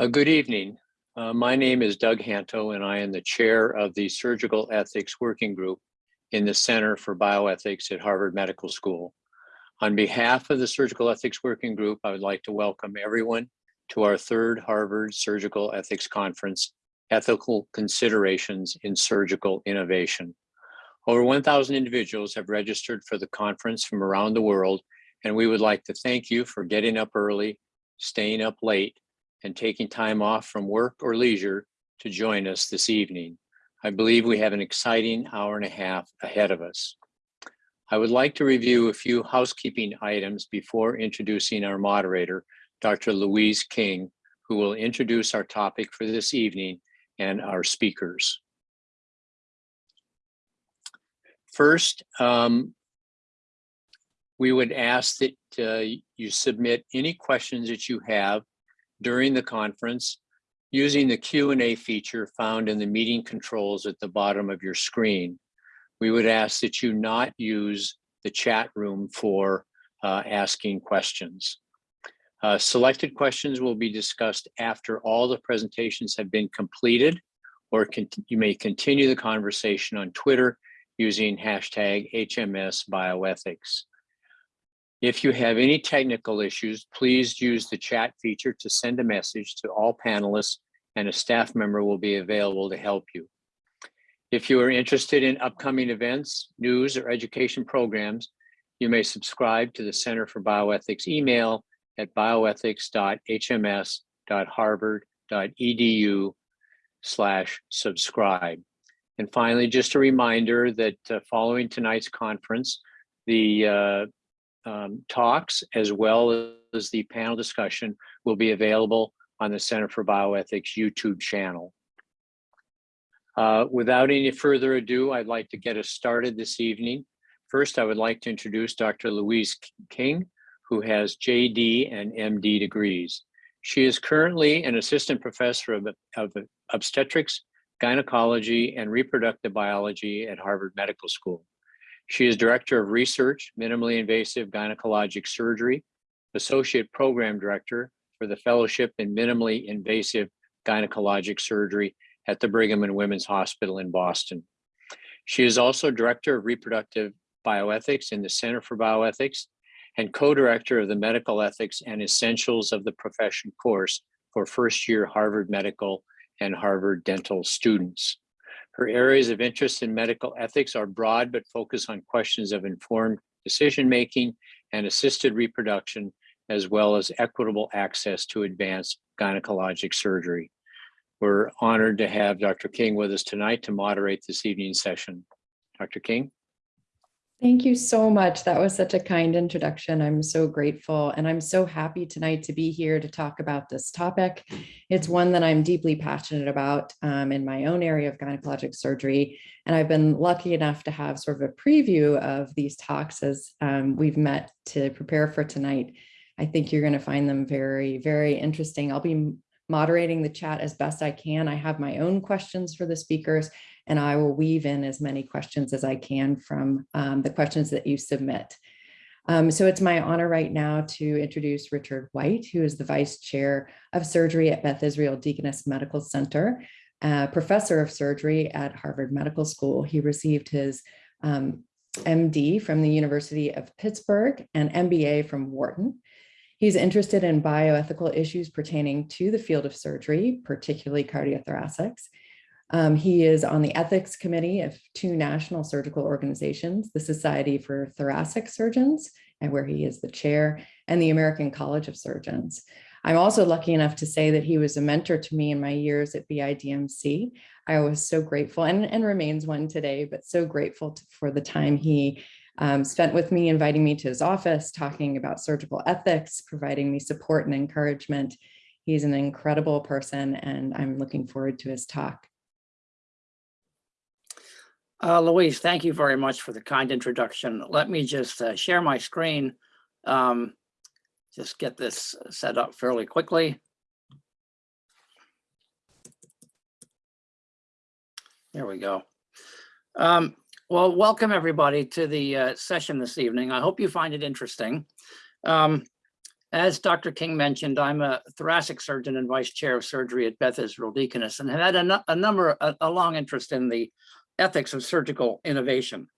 Uh, good evening. Uh, my name is Doug Hanto and I am the chair of the Surgical Ethics Working Group in the Center for Bioethics at Harvard Medical School. On behalf of the Surgical Ethics Working Group, I would like to welcome everyone to our third Harvard Surgical Ethics Conference, Ethical Considerations in Surgical Innovation. Over 1,000 individuals have registered for the conference from around the world, and we would like to thank you for getting up early, staying up late, and taking time off from work or leisure to join us this evening. I believe we have an exciting hour and a half ahead of us. I would like to review a few housekeeping items before introducing our moderator, Dr. Louise King, who will introduce our topic for this evening and our speakers. First, um, we would ask that uh, you submit any questions that you have during the conference using the Q&A feature found in the meeting controls at the bottom of your screen. We would ask that you not use the chat room for uh, asking questions. Uh, selected questions will be discussed after all the presentations have been completed, or you may continue the conversation on Twitter using hashtag HMS Bioethics. If you have any technical issues, please use the chat feature to send a message to all panelists and a staff member will be available to help you. If you are interested in upcoming events, news, or education programs, you may subscribe to the Center for Bioethics email at bioethics.hms.harvard.edu slash subscribe. And finally, just a reminder that uh, following tonight's conference, the uh, um, talks as well as the panel discussion will be available on the Center for Bioethics YouTube channel. Uh, without any further ado, I'd like to get us started this evening. First, I would like to introduce Dr. Louise King, who has JD and MD degrees. She is currently an assistant professor of, of obstetrics, gynecology, and reproductive biology at Harvard Medical School. She is Director of Research, Minimally Invasive Gynecologic Surgery, Associate Program Director for the Fellowship in Minimally Invasive Gynecologic Surgery at the Brigham and Women's Hospital in Boston. She is also Director of Reproductive Bioethics in the Center for Bioethics and co-director of the Medical Ethics and Essentials of the Profession course for first year Harvard Medical and Harvard Dental students. Her areas of interest in medical ethics are broad, but focus on questions of informed decision-making and assisted reproduction, as well as equitable access to advanced gynecologic surgery. We're honored to have Dr. King with us tonight to moderate this evening's session. Dr. King? Thank you so much. That was such a kind introduction. I'm so grateful and I'm so happy tonight to be here to talk about this topic. It's one that I'm deeply passionate about um, in my own area of gynecologic surgery. And I've been lucky enough to have sort of a preview of these talks as um, we've met to prepare for tonight. I think you're going to find them very, very interesting. I'll be moderating the chat as best I can. I have my own questions for the speakers and I will weave in as many questions as I can from um, the questions that you submit. Um, so it's my honor right now to introduce Richard White, who is the Vice Chair of Surgery at Beth Israel Deaconess Medical Center, uh, Professor of Surgery at Harvard Medical School. He received his um, MD from the University of Pittsburgh and MBA from Wharton. He's interested in bioethical issues pertaining to the field of surgery, particularly cardiothoracics. Um, he is on the ethics committee of two national surgical organizations, the Society for Thoracic Surgeons, and where he is the chair, and the American College of Surgeons. I'm also lucky enough to say that he was a mentor to me in my years at BIDMC. I was so grateful and, and remains one today, but so grateful to, for the time he um, spent with me, inviting me to his office, talking about surgical ethics, providing me support and encouragement. He's an incredible person and I'm looking forward to his talk. Uh, Louise, thank you very much for the kind introduction. Let me just uh, share my screen. Um, just get this set up fairly quickly. There we go. Um, well, welcome everybody to the uh, session this evening. I hope you find it interesting. Um, As Dr. King mentioned, I'm a thoracic surgeon and vice chair of surgery at Beth Israel Deaconess and have had a, a number, a, a long interest in the ethics of surgical innovation.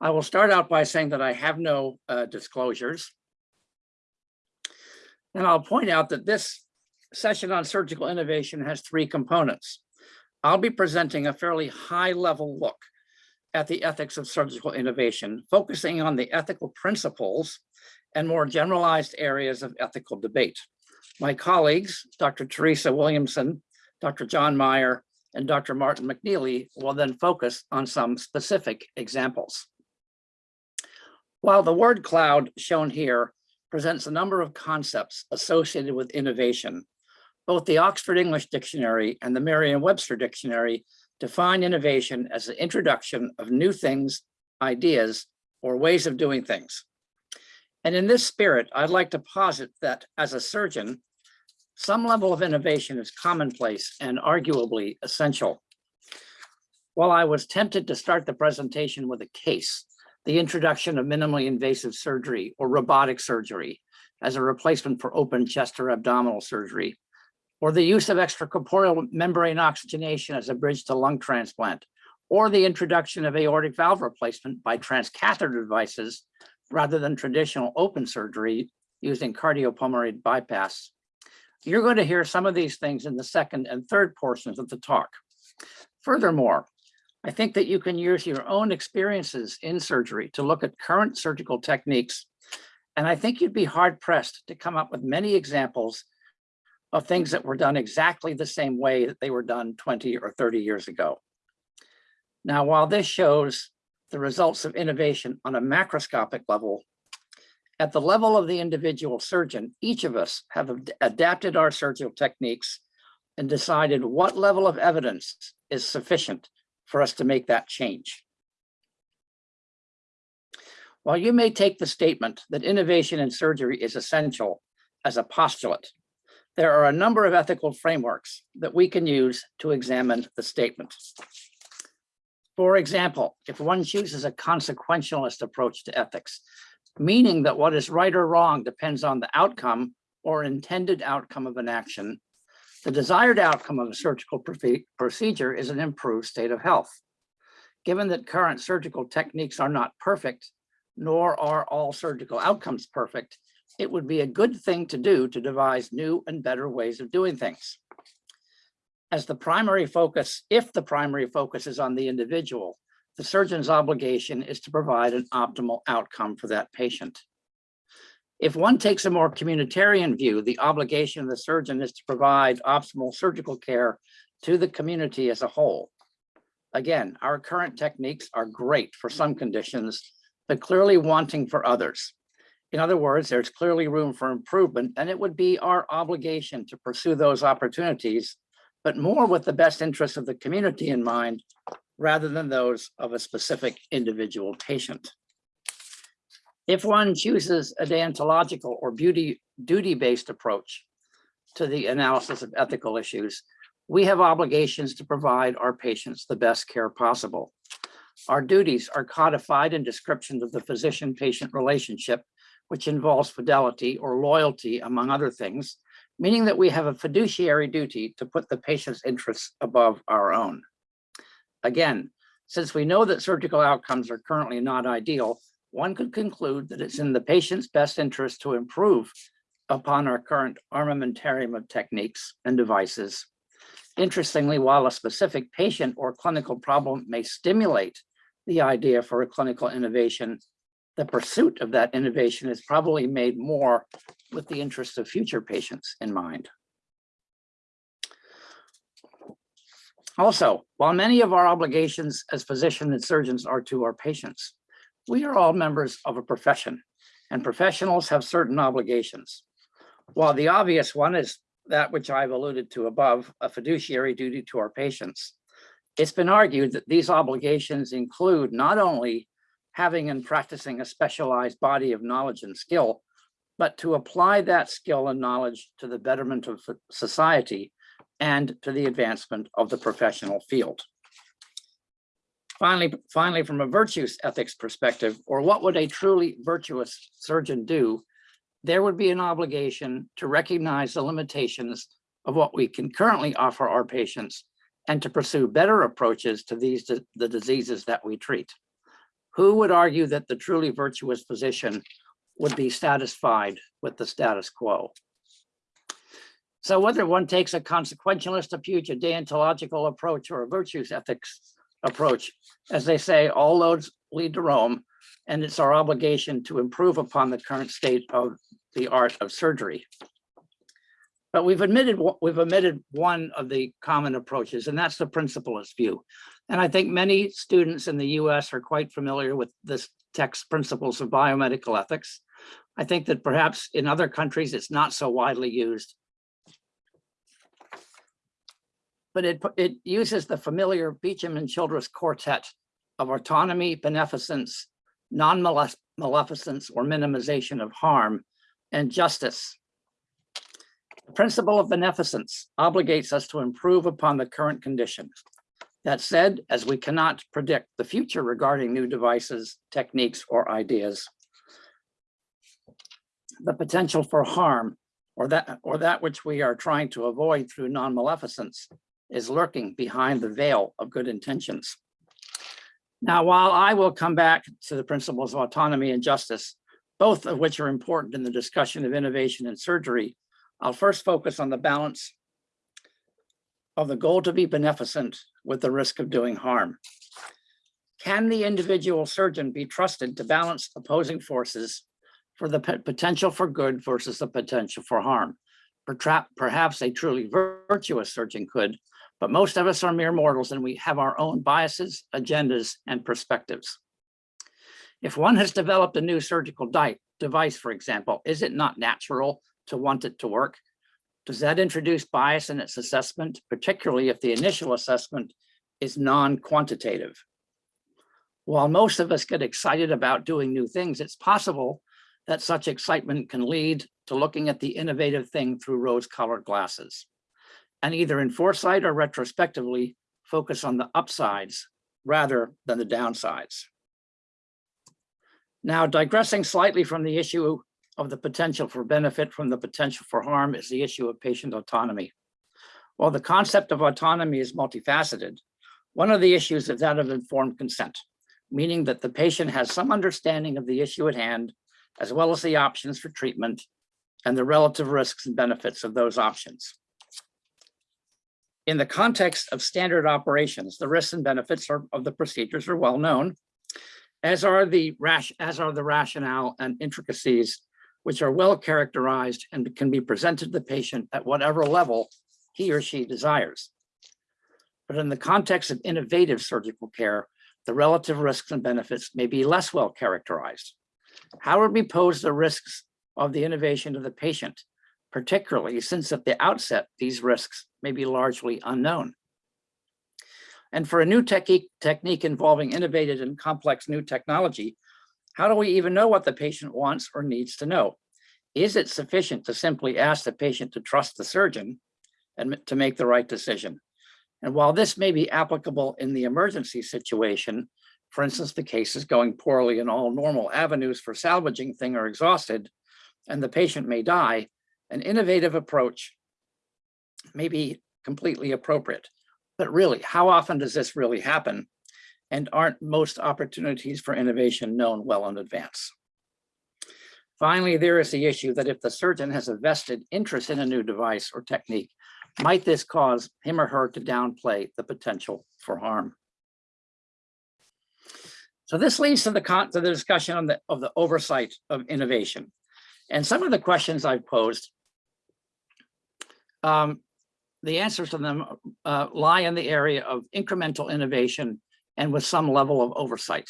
I will start out by saying that I have no uh, disclosures. And I'll point out that this session on surgical innovation has three components. I'll be presenting a fairly high level look at the ethics of surgical innovation, focusing on the ethical principles and more generalized areas of ethical debate. My colleagues, Dr. Teresa Williamson, Dr. John Meyer, and Dr. Martin McNeely will then focus on some specific examples. While the word cloud shown here presents a number of concepts associated with innovation, both the Oxford English Dictionary and the Merriam-Webster Dictionary define innovation as the introduction of new things, ideas, or ways of doing things. And in this spirit, I'd like to posit that as a surgeon, some level of innovation is commonplace and arguably essential. While I was tempted to start the presentation with a case, the introduction of minimally invasive surgery or robotic surgery as a replacement for open chest or abdominal surgery, or the use of extracorporeal membrane oxygenation as a bridge to lung transplant, or the introduction of aortic valve replacement by transcatheter devices rather than traditional open surgery using cardiopulmonary bypass. You're going to hear some of these things in the second and third portions of the talk. Furthermore, I think that you can use your own experiences in surgery to look at current surgical techniques. And I think you'd be hard pressed to come up with many examples of things that were done exactly the same way that they were done 20 or 30 years ago. Now, while this shows the results of innovation on a macroscopic level, at the level of the individual surgeon, each of us have ad- adapted our surgical techniques and decided what level of evidence is sufficient for us to make that change. While you may take the statement that innovation in surgery is essential as a postulate, there are a number of ethical frameworks that we can use to examine the statement. For example, if one chooses a consequentialist approach to ethics, meaning that what is right or wrong depends on the outcome or intended outcome of an action, the desired outcome of a surgical procedure is an improved state of health. Given that current surgical techniques are not perfect, nor are all surgical outcomes perfect, it would be a good thing to do to devise new and better ways of doing things. As the primary focus, if the primary focus is on the individual, the surgeon's obligation is to provide an optimal outcome for that patient. If one takes a more communitarian view, the obligation of the surgeon is to provide optimal surgical care to the community as a whole. Again, our current techniques are great for some conditions, but clearly wanting for others. In other words, there's clearly room for improvement, and it would be our obligation to pursue those opportunities, but more with the best interests of the community in mind, rather than those of a specific individual patient. If one chooses a deontological or beauty duty-based approach to the analysis of ethical issues, we have obligations to provide our patients the best care possible. Our duties are codified in descriptions of the physician-patient relationship, which involves fidelity or loyalty, among other things, meaning that we have a fiduciary duty to put the patient's interests above our own. Again, since we know that surgical outcomes are currently not ideal, one could conclude that it's in the patient's best interest to improve upon our current armamentarium of techniques and devices. Interestingly, while a specific patient or clinical problem may stimulate the idea for a clinical innovation, the pursuit of that innovation is probably made more with the interest of future patients in mind. Also, while many of our obligations as physicians and surgeons are to our patients, we are all members of a profession and professionals have certain obligations. While the obvious one is that which I've alluded to above, a fiduciary duty to our patients, it's been argued that these obligations include not only having and practicing a specialized body of knowledge and skill, but to apply that skill and knowledge to the betterment of society and to the advancement of the professional field. Finally, finally, from a virtues ethics perspective, or what would a truly virtuous surgeon do? there would be an obligation to recognize the limitations of what we can currently offer our patients and to pursue better approaches to these, the diseases that we treat. Who would argue that the truly virtuous physician would be satisfied with the status quo? So whether one takes a consequentialist approach, a deontological approach, or a virtues ethics approach, as they say, all roads lead to Rome, and it's our obligation to improve upon the current state of the art of surgery. But we've admitted, we've omitted one of the common approaches, and that's the principlist view. And I think many students in the US are quite familiar with this text principles of biomedical ethics. I think that perhaps in other countries, it's not so widely used. But it, it uses the familiar Beauchamp and Childress quartet of autonomy, beneficence, non-maleficence or minimization of harm, and justice. The principle of beneficence obligates us to improve upon the current condition. That said, as we cannot predict the future regarding new devices, techniques, or ideas, the potential for harm or that, or that which we are trying to avoid through non-maleficence is lurking behind the veil of good intentions. Now, while I will come back to the principles of autonomy and justice, both of which are important in the discussion of innovation in surgery, I'll first focus on the balance of the goal to be beneficent with the risk of doing harm. Can the individual surgeon be trusted to balance opposing forces for the potential for good versus the potential for harm? Perhaps a truly virtuous surgeon could, but most of us are mere mortals and we have our own biases, agendas, and perspectives. If one has developed a new surgical device, for example, is it not natural to want it to work? Does that introduce bias in its assessment, particularly if the initial assessment is non-quantitative? While most of us get excited about doing new things, it's possible that such excitement can lead to looking at the innovative thing through rose-colored glasses and either in foresight or retrospectively focus on the upsides rather than the downsides. Now, digressing slightly from the issue of the potential for benefit from the potential for harm is the issue of patient autonomy. While the concept of autonomy is multifaceted, one of the issues is that of informed consent, meaning that the patient has some understanding of the issue at hand, as well as the options for treatment and the relative risks and benefits of those options. In the context of standard operations, the risks and benefits are, of the procedures are well known, as are the rash, as are the rationale and intricacies, which are well characterized and can be presented to the patient at whatever level he or she desires. But in the context of innovative surgical care, the relative risks and benefits may be less well characterized. How would we pose the risks of the innovation to the patient particularly since at the outset, these risks may be largely unknown. And for a new technique, technique involving innovative and complex new technology, how do we even know what the patient wants or needs to know? Is it sufficient to simply ask the patient to trust the surgeon and to make the right decision? And while this may be applicable in the emergency situation, for instance, the case is going poorly and all normal avenues for salvaging thing are exhausted and the patient may die, an innovative approach may be completely appropriate. But really, how often does this really happen? And aren't most opportunities for innovation known well in advance? Finally, there is the issue that if the surgeon has a vested interest in a new device or technique, might this cause him or her to downplay the potential for harm? So this leads to the, to the discussion on the, of the oversight of innovation. And some of the questions I've posed um, the answers to them uh, lie in the area of incremental innovation and with some level of oversight.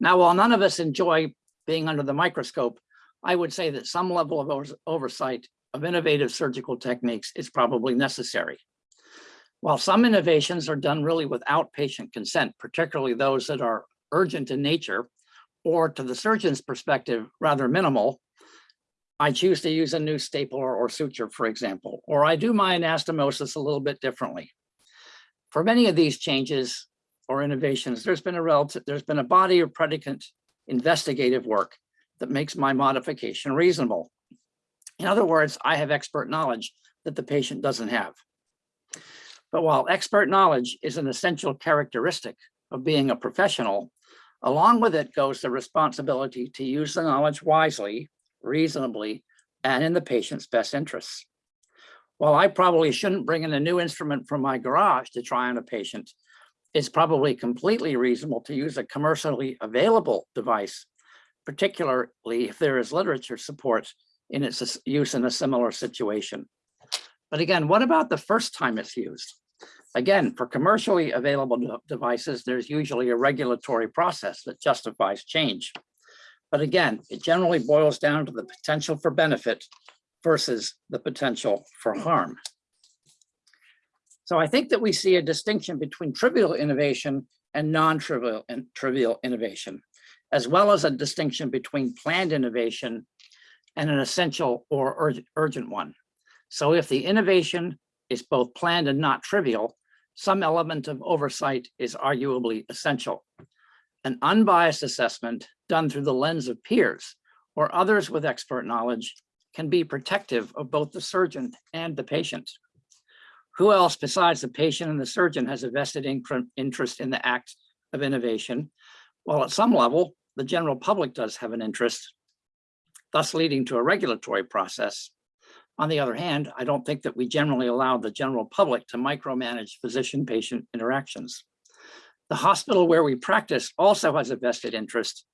Now, while none of us enjoy being under the microscope, I would say that some level of oversight of innovative surgical techniques is probably necessary. While some innovations are done really without patient consent, particularly those that are urgent in nature, or to the surgeon's perspective, rather minimal, I choose to use a new stapler or suture, for example, or I do my anastomosis a little bit differently. For many of these changes or innovations, there's been a relative, there's been a body of predicate investigative work that makes my modification reasonable. In other words, I have expert knowledge that the patient doesn't have. But while expert knowledge is an essential characteristic of being a professional, along with it goes the responsibility to use the knowledge wisely, reasonably, and in the patient's best interests. While I probably shouldn't bring in a new instrument from my garage to try on a patient, it's probably completely reasonable to use a commercially available device, particularly if there is literature support in its use in a similar situation. But again, what about the first time it's used? Again, for commercially available devices, there's usually a regulatory process that justifies change. But again, it generally boils down to the potential for benefit versus the potential for harm. So I think that we see a distinction between trivial innovation and non-trivial and trivial innovation, as well as a distinction between planned innovation and an essential or urg- urgent one. So if the innovation is both planned and not trivial, some element of oversight is arguably essential. An unbiased assessment done through the lens of peers or others with expert knowledge can be protective of both the surgeon and the patient. Who else besides the patient and the surgeon has a vested interest in the act of innovation? Well, at some level, the general public does have an interest, thus leading to a regulatory process. On the other hand, I don't think that we generally allow the general public to micromanage physician-patient interactions. The hospital where we practice also has a vested interest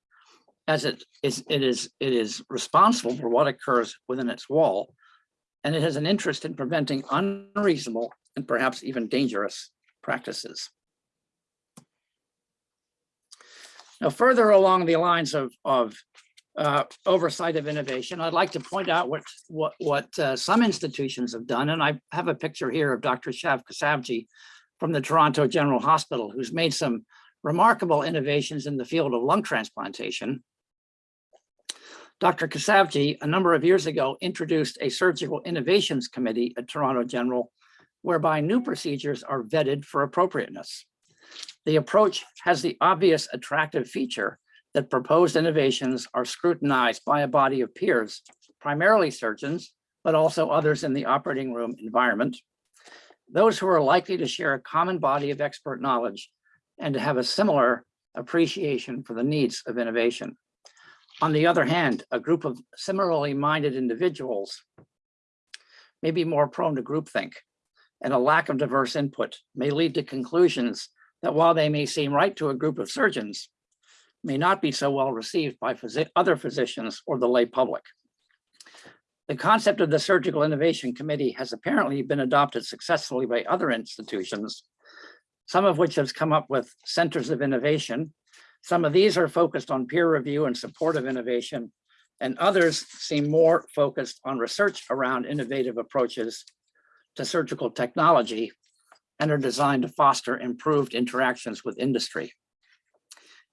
as it is, it is, it is responsible for what occurs within its wall. And it has an interest in preventing unreasonable and perhaps even dangerous practices. Now, further along the lines of, of uh, oversight of innovation, I'd like to point out what, what, what uh, some institutions have done. And I have a picture here of Dr. Shaf Keshavjee from the Toronto General Hospital, who's made some remarkable innovations in the field of lung transplantation. Dr. Keshavjee, a number of years ago, introduced a surgical innovations committee at Toronto General, whereby new procedures are vetted for appropriateness. The approach has the obvious attractive feature that proposed innovations are scrutinized by a body of peers, primarily surgeons, but also others in the operating room environment. Those who are likely to share a common body of expert knowledge and to have a similar appreciation for the needs of innovation. On the other hand, a group of similarly minded individuals may be more prone to groupthink, and a lack of diverse input may lead to conclusions that while they may seem right to a group of surgeons, may not be so well received by physi- other physicians or the lay public. The concept of the Surgical Innovation Committee has apparently been adopted successfully by other institutions, some of which have come up with centers of innovation. Some of these are focused on peer review and support of innovation, and others seem more focused on research around innovative approaches to surgical technology and are designed to foster improved interactions with industry.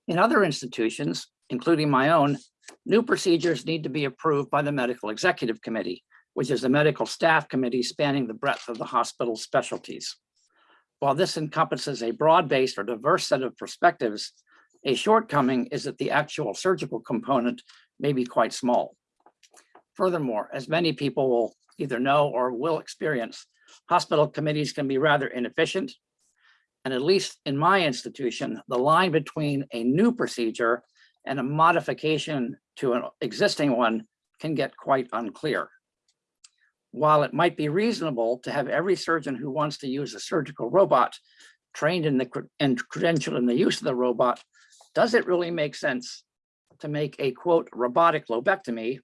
In other institutions, including my own, new procedures need to be approved by the Medical Executive Committee, which is a medical staff committee spanning the breadth of the hospital's specialties. While this encompasses a broad-based or diverse set of perspectives, a shortcoming is that the actual surgical component may be quite small. Furthermore, as many people will either know or will experience, hospital committees can be rather inefficient. And at least in my institution, the line between a new procedure and a modification to an existing one can get quite unclear. While it might be reasonable to have every surgeon who wants to use a surgical robot trained in the and credentialed in the use of the robot, does it really make sense to make a quote robotic lobectomy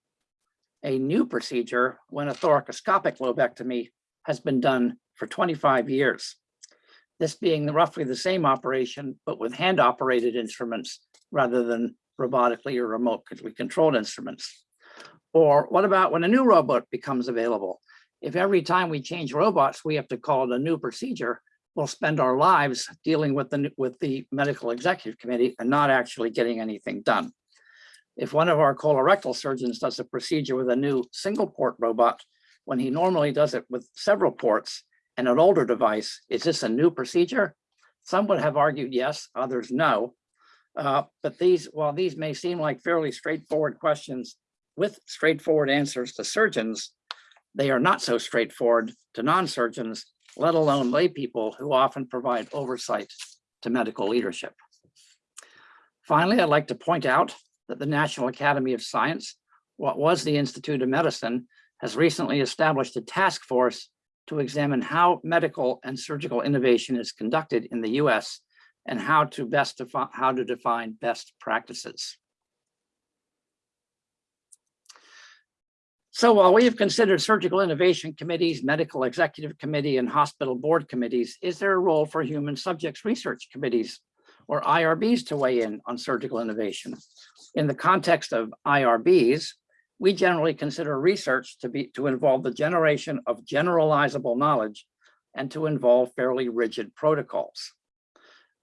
a new procedure when a thoracoscopic lobectomy has been done for 25 years? This being roughly the same operation, but with hand operated instruments rather than robotically or remotely controlled instruments. Or what about when a new robot becomes available? If every time we change robots, we have to call it a new procedure, we'll spend our lives dealing with the, with the medical executive committee and not actually getting anything done. If one of our colorectal surgeons does a procedure with a new single port robot, when he normally does it with several ports and an older device, is this a new procedure? Some would have argued yes, others no. Uh, But these, while these may seem like fairly straightforward questions with straightforward answers to surgeons, they are not so straightforward to non-surgeons, let alone lay people who often provide oversight to medical leadership. Finally, I'd like to point out that the National Academy of Science, what was the Institute of Medicine, has recently established a task force to examine how medical and surgical innovation is conducted in the US and how to best how to define best practices. So while we have considered surgical innovation committees, medical executive committee, and hospital board committees, is there a role for human subjects research committees or IRBs to weigh in on surgical innovation? In the context of IRBs, we generally consider research to be to involve the generation of generalizable knowledge and to involve fairly rigid protocols.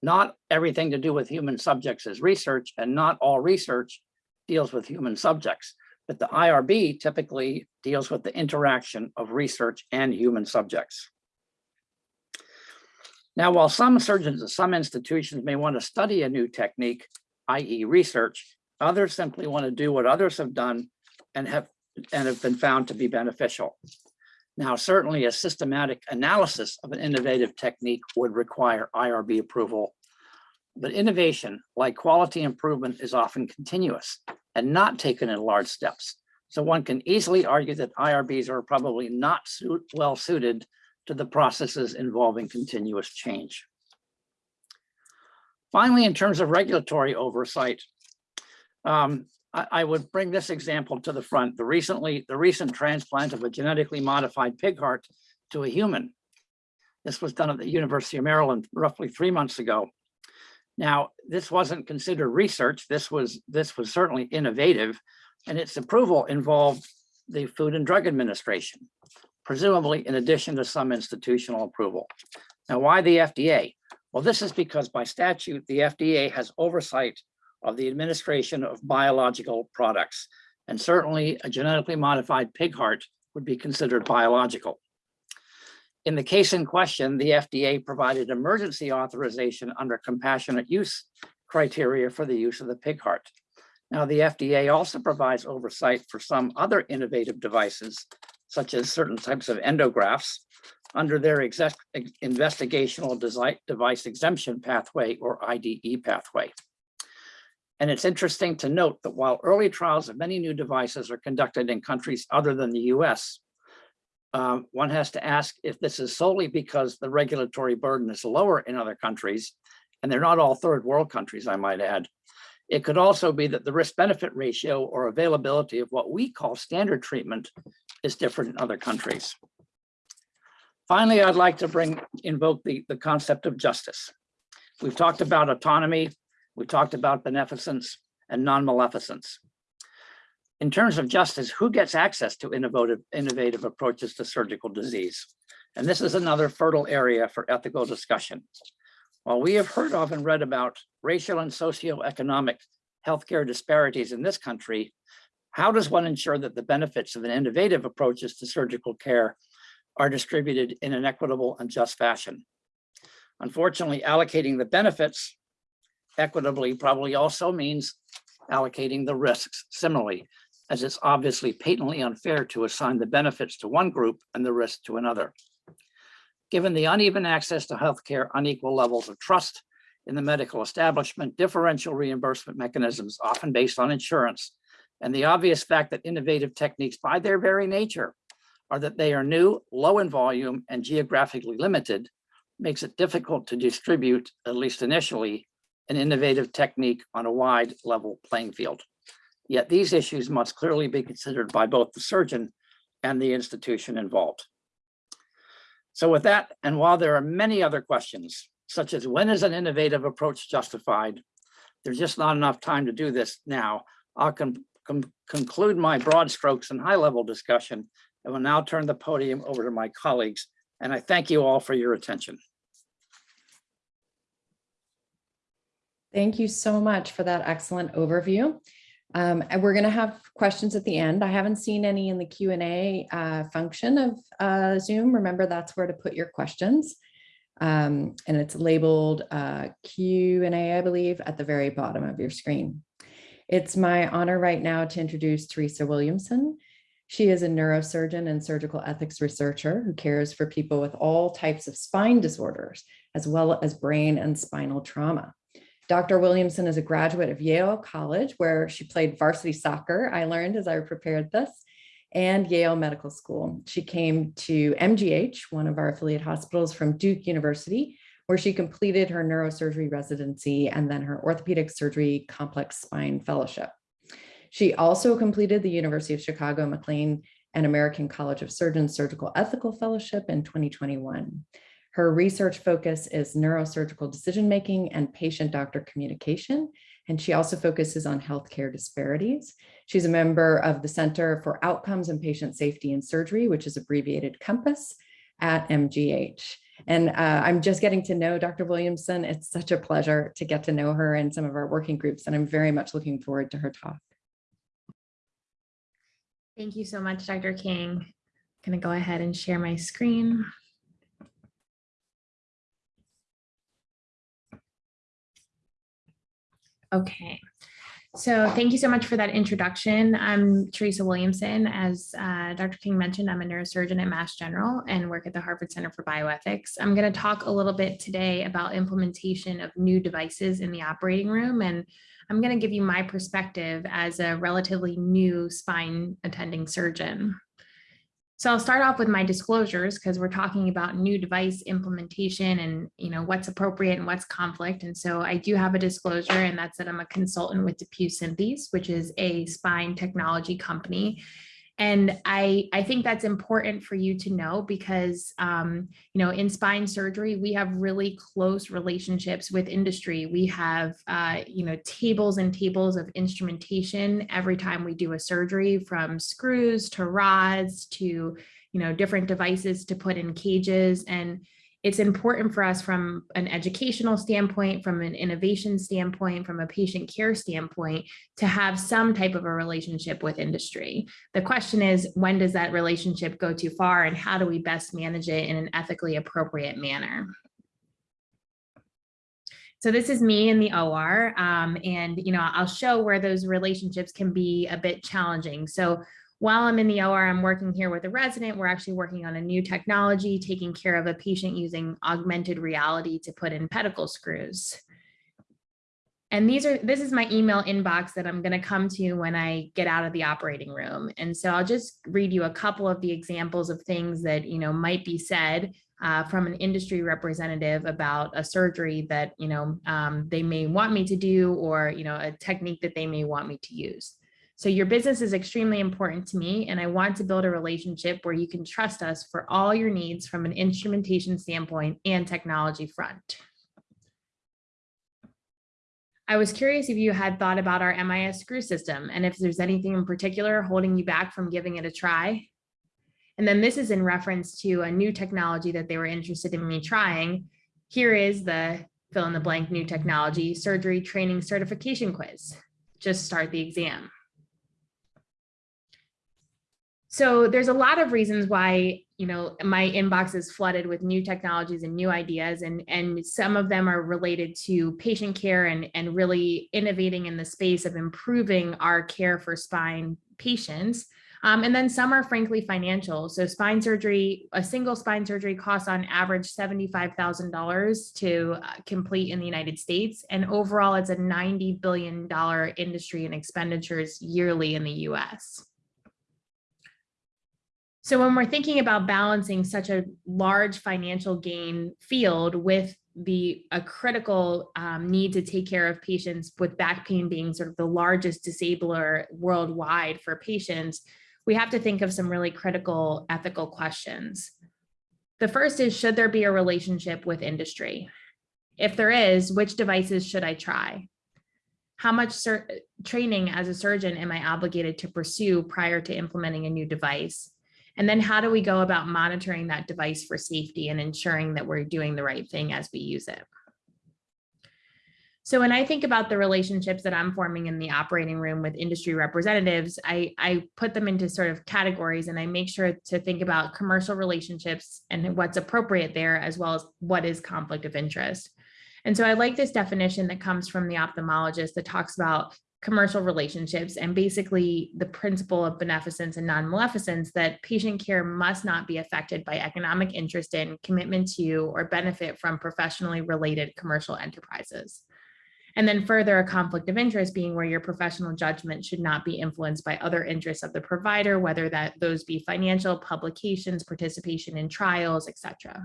Not everything to do with human subjects is research and not all research deals with human subjects, but the IRB typically deals with the interaction of research and human subjects. Now, while some surgeons at some institutions may want to study a new technique, i.e. research, others simply want to do what others have done and have and have been found to be beneficial. Now, certainly a systematic analysis of an innovative technique would require IRB approval. But innovation, like quality improvement, is often continuous and not taken in large steps. So one can easily argue that IRBs are probably not suit, well suited to the processes involving continuous change. Finally, in terms of regulatory oversight, um, I, I would bring this example to the front. The recently, the recent transplant of a genetically modified pig heart to a human. This was done at the University of Maryland roughly three months ago. Now, this wasn't considered research. This was this was certainly innovative, and its approval involved the Food and Drug Administration, presumably in addition to some institutional approval. Now, why the FDA? Well, this is because by statute, the FDA has oversight of the administration of biological products. And certainly a genetically modified pig heart would be considered biological. In the case in question, the FDA provided emergency authorization under compassionate use criteria for the use of the pig heart. Now, the FDA also provides oversight for some other innovative devices, such as certain types of endografts, under their investigational device exemption pathway or IDE pathway. And it's interesting to note that while early trials of many new devices are conducted in countries other than the US, um, one has to ask if this is solely because the regulatory burden is lower in other countries, and they're not all third world countries, I might add. It could also be that the risk benefit ratio or availability of what we call standard treatment is different in other countries. Finally, I'd like to bring invoke the, the concept of justice. We've talked about autonomy, we talked about beneficence and non-maleficence. In terms of justice, who gets access to innovative, innovative approaches to surgical disease? And this is another fertile area for ethical discussion. While we have heard of and read about racial and socioeconomic healthcare disparities in this country, how does one ensure that the benefits of an innovative approaches to surgical care are distributed in an equitable and just fashion? Unfortunately, allocating the benefits equitably probably also means allocating the risks similarly, as it's obviously patently unfair to assign the benefits to one group and the risk to another. Given the uneven access to healthcare, unequal levels of trust in the medical establishment, differential reimbursement mechanisms often based on insurance, and the obvious fact that innovative techniques by their very nature are that they are new, low in volume, and geographically limited, makes it difficult to distribute, at least initially, an innovative technique on a wide level playing field. Yet these issues must clearly be considered by both the surgeon and the institution involved. So with that, and while there are many other questions, such as when is an innovative approach justified, there's just not enough time to do this now. I'll con con conclude my broad strokes and high level discussion and will now turn the podium over to my colleagues. And I thank you all for your attention. Thank you so much for that excellent overview. Um, and we're going to have questions at the end. I haven't seen any in the Q&A uh, function of uh, Zoom. Remember, that's where to put your questions. Um, and it's labeled uh, Q and A, I believe, at the very bottom of your screen. It's my honor right now to introduce Teresa Williamson. She is a neurosurgeon and surgical ethics researcher who cares for people with all types of spine disorders, as well as brain and spinal trauma. Dr. Williamson is a graduate of Yale College, where she played varsity soccer, I learned as I prepared this, and Yale Medical School. She came to MGH, one of our affiliate hospitals from Duke University, where she completed her neurosurgery residency and then her orthopedic surgery complex spine fellowship. She also completed the University of Chicago MacLean and American College of Surgeons Surgical Ethical Fellowship in 2021. Her research focus is neurosurgical decision-making and patient-doctor communication, and she also focuses on healthcare disparities. She's a member of the Center for Outcomes and Patient Safety in Surgery, which is abbreviated COMPASS at MGH. And uh, I'm just getting to know Dr. Williamson. It's such a pleasure to get to know her and some of our working groups, and I'm very much looking forward to her talk. Thank you so much, Dr. King. I'm going to go ahead and share my screen. Okay, so thank you so much for that introduction. I'm Teresa Williamson. As uh, Dr. King mentioned, I'm a neurosurgeon at Mass General and work at the Harvard Center for Bioethics. I'm going to talk a little bit today about implementation of new devices in the operating room, and I'm going to give you my perspective as a relatively new spine attending surgeon. So I'll start off with my disclosures because we're talking about new device implementation and you know what's appropriate and what's conflict. And so I do have a disclosure and that's that I'm a consultant with DePuy Synthes, which is a spine technology company. And I, I think that's important for you to know because, um, you know, in spine surgery, we have really close relationships with industry. We have, uh, you know, tables and tables of instrumentation every time we do a surgery from screws to rods to, you know, different devices to put in cages. And it's important for us from an educational standpoint, from an innovation standpoint, from a patient care standpoint, to have some type of a relationship with industry. The question is, when does that relationship go too far and how do we best manage it in an ethically appropriate manner? So this is me in the OR, um, and you know I'll show where those relationships can be a bit challenging. So while I'm in the OR, I'm working here with a resident. We're actually working on a new technology, taking care of a patient using augmented reality to put in pedicle screws. And these are this is my email inbox that I'm going to come to when I get out of the operating room. And so I'll just read you a couple of the examples of things that you know might be said uh, from an industry representative about a surgery that you know um, they may want me to do or you know a technique that they may want me to use. So your business is extremely important to me and I want to build a relationship where you can trust us for all your needs from an instrumentation standpoint and technology front. I was curious if you had thought about our MIS screw system and if there's anything in particular holding you back from giving it a try. And then this is in reference to a new technology that they were interested in me trying. Here is the fill in the blank new technology surgery training certification quiz. Just start the exam. So there's a lot of reasons why, you know, my inbox is flooded with new technologies and new ideas, and, and some of them are related to patient care and, and really innovating in the space of improving our care for spine patients. Um, and then some are frankly financial. So spine surgery, a single spine surgery costs on average $75,000 to uh, complete in the United States. And overall, it's a $90 billion industry in expenditures yearly in the US. So when we're thinking about balancing such a large financial gain field with the a critical um, need to take care of patients with back pain being sort of the largest disabler worldwide for patients, we have to think of some really critical ethical questions. The first is, should there be a relationship with industry? If there is, which devices should I try? How much training as a surgeon am I obligated to pursue prior to implementing a new device? And then how do we go about monitoring that device for safety and ensuring that we're doing the right thing as we use it? So when I think about the relationships that I'm forming in the operating room with industry representatives, I, I put them into sort of categories and I make sure to think about commercial relationships and what's appropriate there, as well as what is conflict of interest. And so I like this definition that comes from the ophthalmologist that talks about commercial relationships and basically the principle of beneficence and non-maleficence that patient care must not be affected by economic interest in, commitment to, or benefit from professionally related commercial enterprises. And then further, a conflict of interest being where your professional judgment should not be influenced by other interests of the provider, whether that those be financial, publications, participation in trials, etc.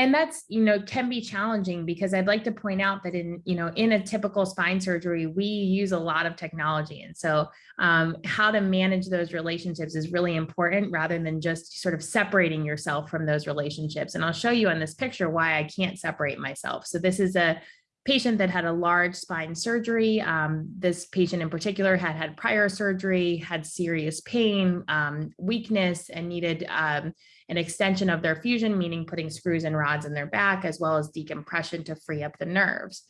and that's you know can be challenging because i'd like to point out that in you know in a typical spine surgery we use a lot of technology. And so um, how to manage those relationships is really important rather than just sort of separating yourself from those relationships. And i'll show you on this picture why i can't separate myself. So this is a patient that had a large spine surgery. Um, this patient in particular had had prior surgery, had serious pain, um, weakness, and needed um, an extension of their fusion, meaning putting screws and rods in their back, as well as decompression to free up the nerves.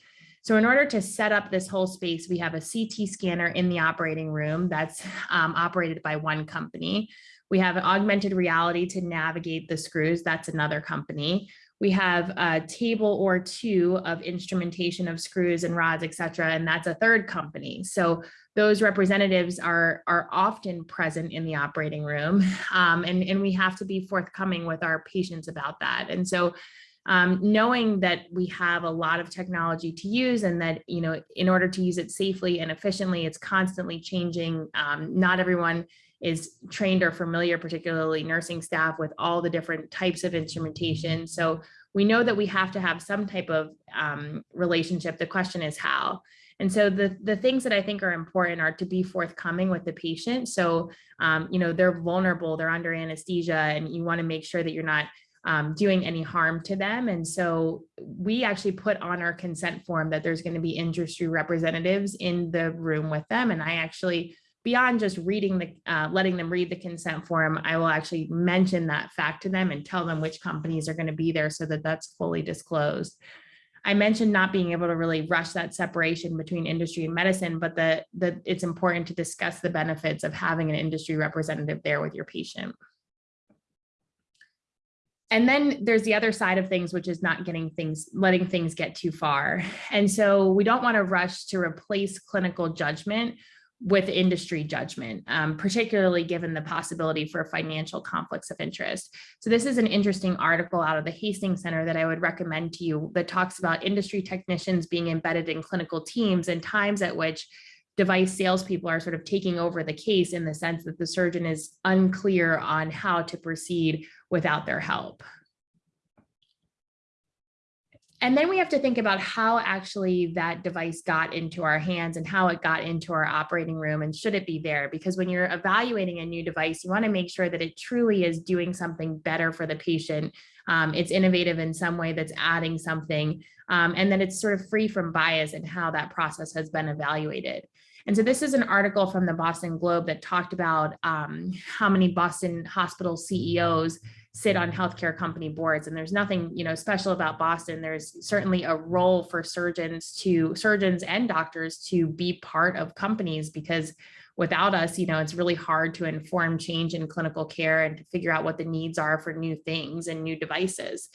So in order to set up this whole space, we have a CT scanner in the operating room that's um, operated by one company. We have augmented reality to navigate the screws. That's another company. We have a table or two of instrumentation of screws and rods, et cetera, and that's a third company. So those representatives are, are often present in the operating room, um, and, and we have to be forthcoming with our patients about that. And so um, knowing that we have a lot of technology to use and that, you know, in order to use it safely and efficiently, it's constantly changing. Um, not everyone is trained or familiar, particularly nursing staff with all the different types of instrumentation. So we know that we have to have some type of um, relationship. The question is how. And so the, the things that I think are important are to be forthcoming with the patient. So, um, you know, they're vulnerable, they're under anesthesia, and you wanna make sure that you're not um, doing any harm to them. And so we actually put on our consent form that there's gonna be industry representatives in the room with them. And I actually beyond just reading the, uh, letting them read the consent form, I will actually mention that fact to them and tell them which companies are going to be there so that that's fully disclosed. I mentioned not being able to really rush that separation between industry and medicine, but that it's important to discuss the benefits of having an industry representative there with your patient. And then there's the other side of things, which is not getting things, letting things get too far. And so we don't want to rush to replace clinical judgment with industry judgment, um, particularly given the possibility for financial conflicts of interest. So this is an interesting article out of the Hastings Center that I would recommend to you that talks about industry technicians being embedded in clinical teams and times at which device salespeople are sort of taking over the case in the sense that the surgeon is unclear on how to proceed without their help. And then we have to think about how actually that device got into our hands and how it got into our operating room and should it be there? Because when you're evaluating a new device, you want to make sure that it truly is doing something better for the patient. Um, it's innovative in some way that's adding something um, and that it's sort of free from bias and how that process has been evaluated. And so this is an article from the Boston Globe that talked about um, how many Boston hospital CEOs sit on mm. healthcare company boards and there's nothing you know special about boston. There's certainly a role for surgeons to surgeons and doctors to be part of companies because without us you know it's really hard to inform change in clinical care and to figure out what the needs are for new things and new devices.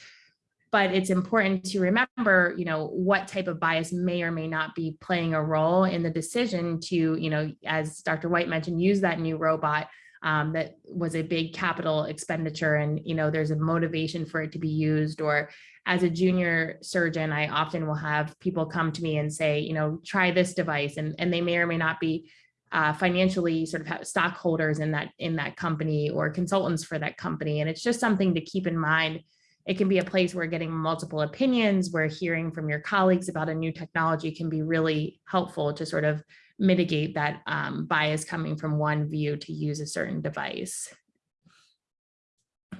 But it's important to remember you know what type of bias may or may not be playing a role in the decision to you know as dr white mentioned use that new robot um, that was a big capital expenditure and you know there's a motivation for it to be used or as a junior surgeon I often will have people come to me and say you know try this device and and they may or may not be uh, financially sort of stockholders in that in that company or consultants for that company and it's just something to keep in mind. It can be a place where getting multiple opinions where hearing from your colleagues about a new technology can be really helpful to sort of mitigate that um, bias coming from one view to use a certain device.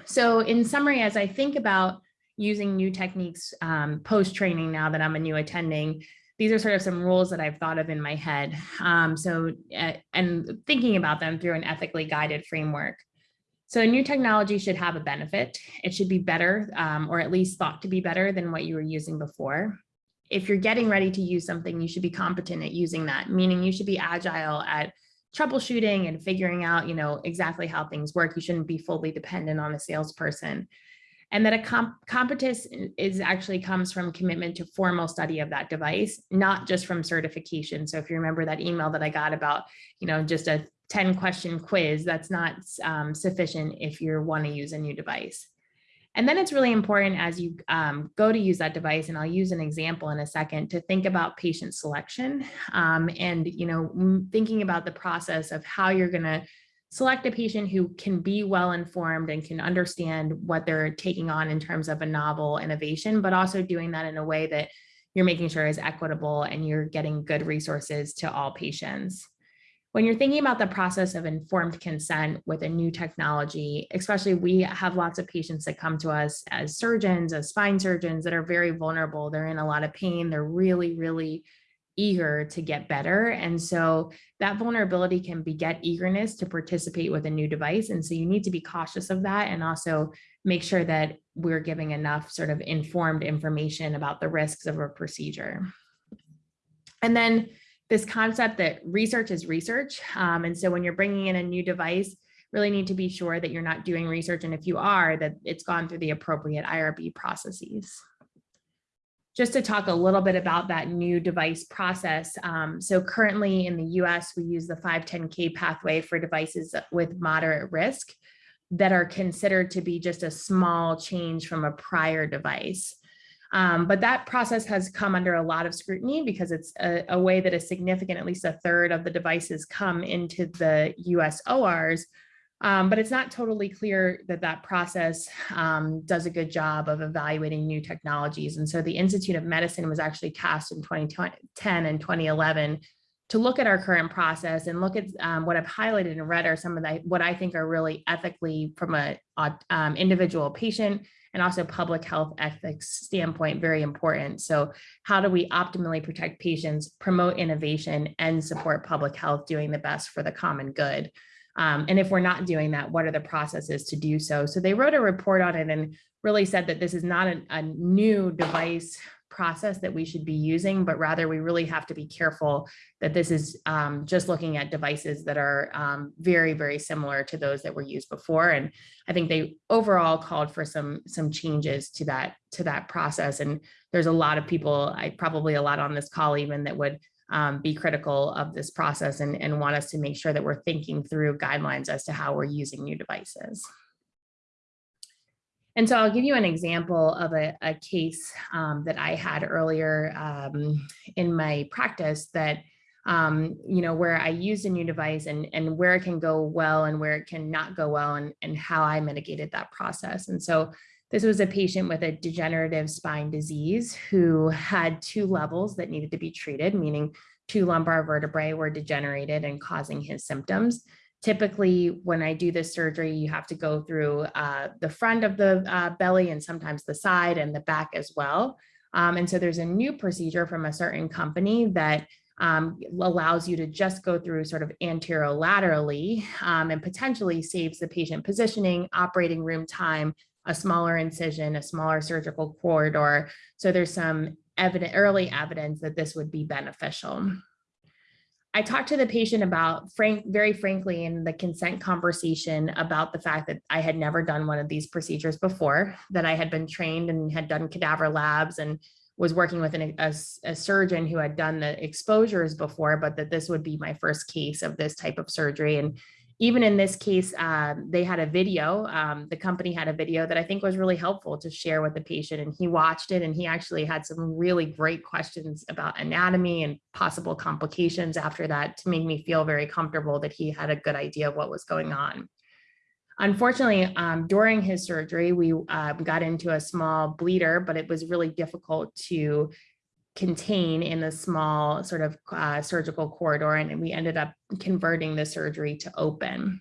So in summary, as I think about using new techniques um, post-training now that I'm a new attending, these are sort of some rules that I've thought of in my head. Um, so, uh, and thinking about them through an ethically guided framework. So a new technology should have a benefit. It should be better, um, or at least thought to be better than what you were using before. If you're getting ready to use something, you should be competent at using that, meaning you should be agile at troubleshooting and figuring out, you know, exactly how things work. You shouldn't be fully dependent on a salesperson. And that a comp competence is actually comes from commitment to formal study of that device, not just from certification. So if you remember that email that I got about, you know, just a 10 question quiz, that's not um, sufficient if you want to use a new device. And then it's really important as you um, go to use that device, and I'll use an example in a second, to think about patient selection um, and, you know, thinking about the process of how you're going to select a patient who can be well informed and can understand what they're taking on in terms of a novel innovation, but also doing that in a way that you're making sure is equitable and you're getting good resources to all patients. When you're thinking about the process of informed consent with a new technology, especially we have lots of patients that come to us as surgeons, as spine surgeons that are very vulnerable. They're in a lot of pain. They're really, really eager to get better. And so that vulnerability can beget eagerness to participate with a new device. And so you need to be cautious of that and also make sure that we're giving enough sort of informed information about the risks of a procedure. And then this concept that research is research. Um, and so when you're bringing in a new device, really need to be sure that you're not doing research. And if you are, that it's gone through the appropriate IRB processes just to talk a little bit about that new device process. Um, so currently in the US, we use the 510K pathway for devices with moderate risk that are considered to be just a small change from a prior device. Um, but that process has come under a lot of scrutiny because it's a, a way that a significant, at least a third of the devices come into the US ORs um, but it's not totally clear that that process um, does a good job of evaluating new technologies. And so the Institute of Medicine was actually tasked in 2010 and 2011 to look at our current process and look at um, what I've highlighted in red are some of the what I think are really ethically from a um, individual patient and also public health ethics standpoint very important. So how do we optimally protect patients, promote innovation, and support public health doing the best for the common good? Um, and if we're not doing that, what are the processes to do so? So they wrote a report on it and really said that this is not a, a new device process that we should be using, but rather we really have to be careful that this is um, just looking at devices that are um, very, very similar to those that were used before. And I think they overall called for some some changes to that to that process. And there's a lot of people, I probably a lot on this call even that would um, be critical of this process and, and want us to make sure that we're thinking through guidelines as to how we're using new devices. And so I'll give you an example of a, a case um, that I had earlier um, in my practice that, um, you know, where I used a new device and, and where it can go well and where it can not go well and, and how I mitigated that process. And so this was a patient with a degenerative spine disease who had two levels that needed to be treated, meaning two lumbar vertebrae were degenerated and causing his symptoms. Typically, when I do this surgery, you have to go through uh, the front of the uh, belly and sometimes the side and the back as well. Um, and so there's a new procedure from a certain company that um, allows you to just go through sort of anterolaterally um, and potentially saves the patient positioning, operating room time, a smaller incision, a smaller surgical corridor. So there's some evident, early evidence that this would be beneficial. I talked to the patient about frank, very frankly in the consent conversation about the fact that I had never done one of these procedures before, that I had been trained and had done cadaver labs and was working with an, a, a surgeon who had done the exposures before, but that this would be my first case of this type of surgery. And even in this case, um, they had a video, um, the company had a video that I think was really helpful to share with the patient and he watched it and he actually had some really great questions about anatomy and possible complications after that to make me feel very comfortable that he had a good idea of what was going on. Unfortunately, um, during his surgery, we uh, got into a small bleeder, but it was really difficult to contain in the small sort of uh, surgical corridor and we ended up converting the surgery to open.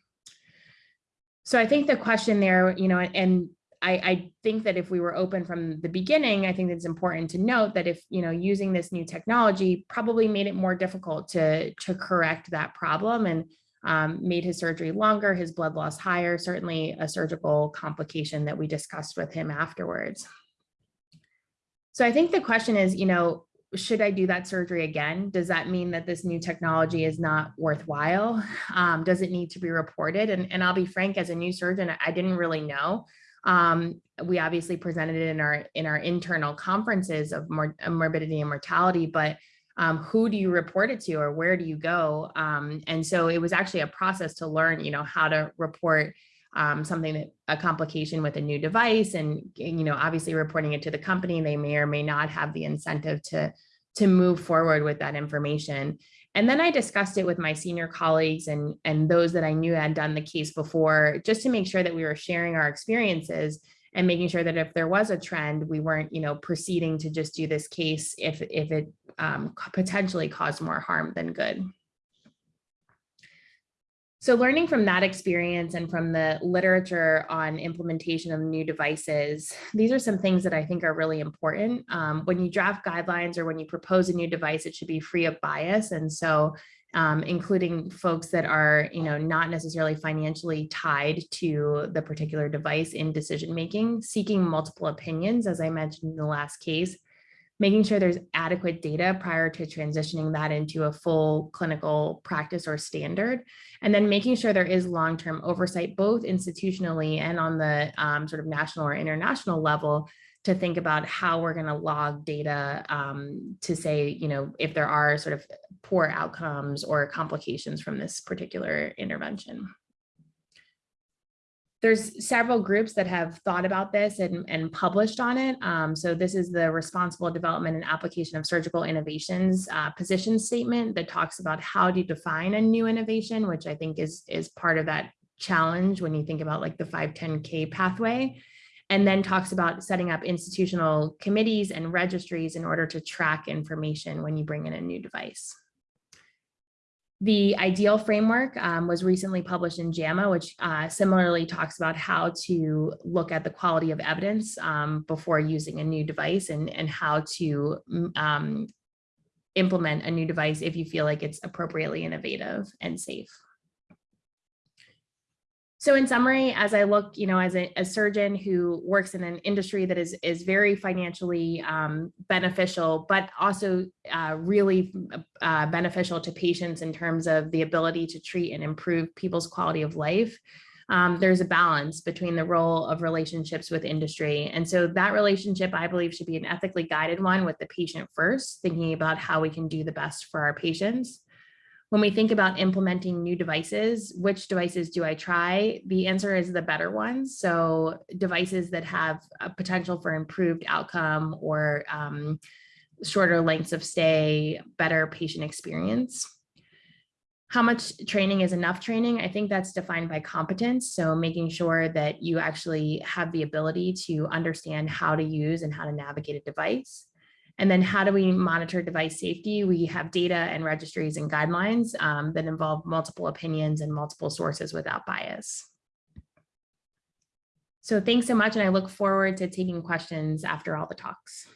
So I think the question there, you know, and I, I, think that if we were open from the beginning, I think it's important to note that if, you know, using this new technology probably made it more difficult to, to correct that problem. And um, made his surgery longer, his blood loss higher, certainly a surgical complication that we discussed with him afterwards. So I think the question is, you know, should I do that surgery again? Does that mean that this new technology is not worthwhile? Um, does it need to be reported? And, and I'll be frank, as a new surgeon, I didn't really know. Um, we obviously presented it in our in our internal conferences of mor morbidity and mortality, but um, who do you report it to or where do you go? Um, and so it was actually a process to learn, you know, how to report um, something that a complication with a new device and, you know, obviously reporting it to the company, they may or may not have the incentive to, to move forward with that information. And then I discussed it with my senior colleagues and, and those that I knew had done the case before, just to make sure that we were sharing our experiences and making sure that if there was a trend, we weren't, you know, proceeding to just do this case if, if it um, potentially caused more harm than good. So learning from that experience and from the literature on implementation of new devices, these are some things that I think are really important. Um, when you draft guidelines or when you propose a new device, it should be free of bias. And so um, including folks that are, you know, not necessarily financially tied to the particular device in decision making, seeking multiple opinions, as I mentioned in the last case, making sure there's adequate data prior to transitioning that into a full clinical practice or standard, and then making sure there is long-term oversight, both institutionally and on the um, sort of national or international level to think about how we're going to log data um, to say, you know, if there are sort of poor outcomes or complications from this particular intervention there's several groups that have thought about this and, and published on it. Um, so this is the responsible development and application of surgical innovations uh, position statement that talks about how to define a new innovation, which I think is, is part of that challenge when you think about like the 510K pathway. And then talks about setting up institutional committees and registries in order to track information when you bring in a new device. The ideal framework um, was recently published in JAMA, which uh, similarly talks about how to look at the quality of evidence um, before using a new device and, and how to um, implement a new device if you feel like it's appropriately innovative and safe. So in summary, as I look, you know, as a, a, surgeon who works in an industry that is, is very financially um, beneficial, but also uh, really uh, beneficial to patients in terms of the ability to treat and improve people's quality of life, um, there's a balance between the role of relationships with industry. And so that relationship, I believe, should be an ethically guided one with the patient first, thinking about how we can do the best for our patients. When we think about implementing new devices, which devices do I try? The answer is the better ones. So devices that have a potential for improved outcome or um, shorter lengths of stay, better patient experience. How much training is enough training? I think that's defined by competence. So making sure that you actually have the ability to understand how to use and how to navigate a device. And then how do we monitor device safety? We have data and registries and guidelines um, that involve multiple opinions and multiple sources without bias. So thanks so much. And I look forward to taking questions after all the talks.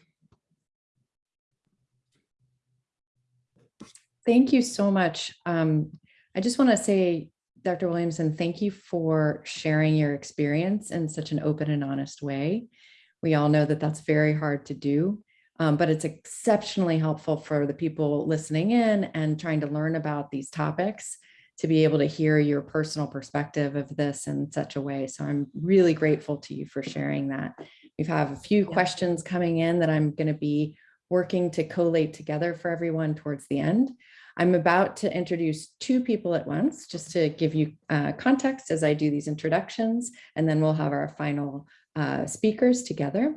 Thank you so much. Um, I just want to say, Dr. Williamson, thank you for sharing your experience in such an open and honest way. We all know that that's very hard to do. Um, but it's exceptionally helpful for the people listening in and trying to learn about these topics to be able to hear your personal perspective of this in such a way. So I'm really grateful to you for sharing that. We have a few yeah. questions coming in that I'm going to be working to collate together for everyone towards the end. I'm about to introduce two people at once, just to give you uh, context as I do these introductions, and then we'll have our final uh, speakers together.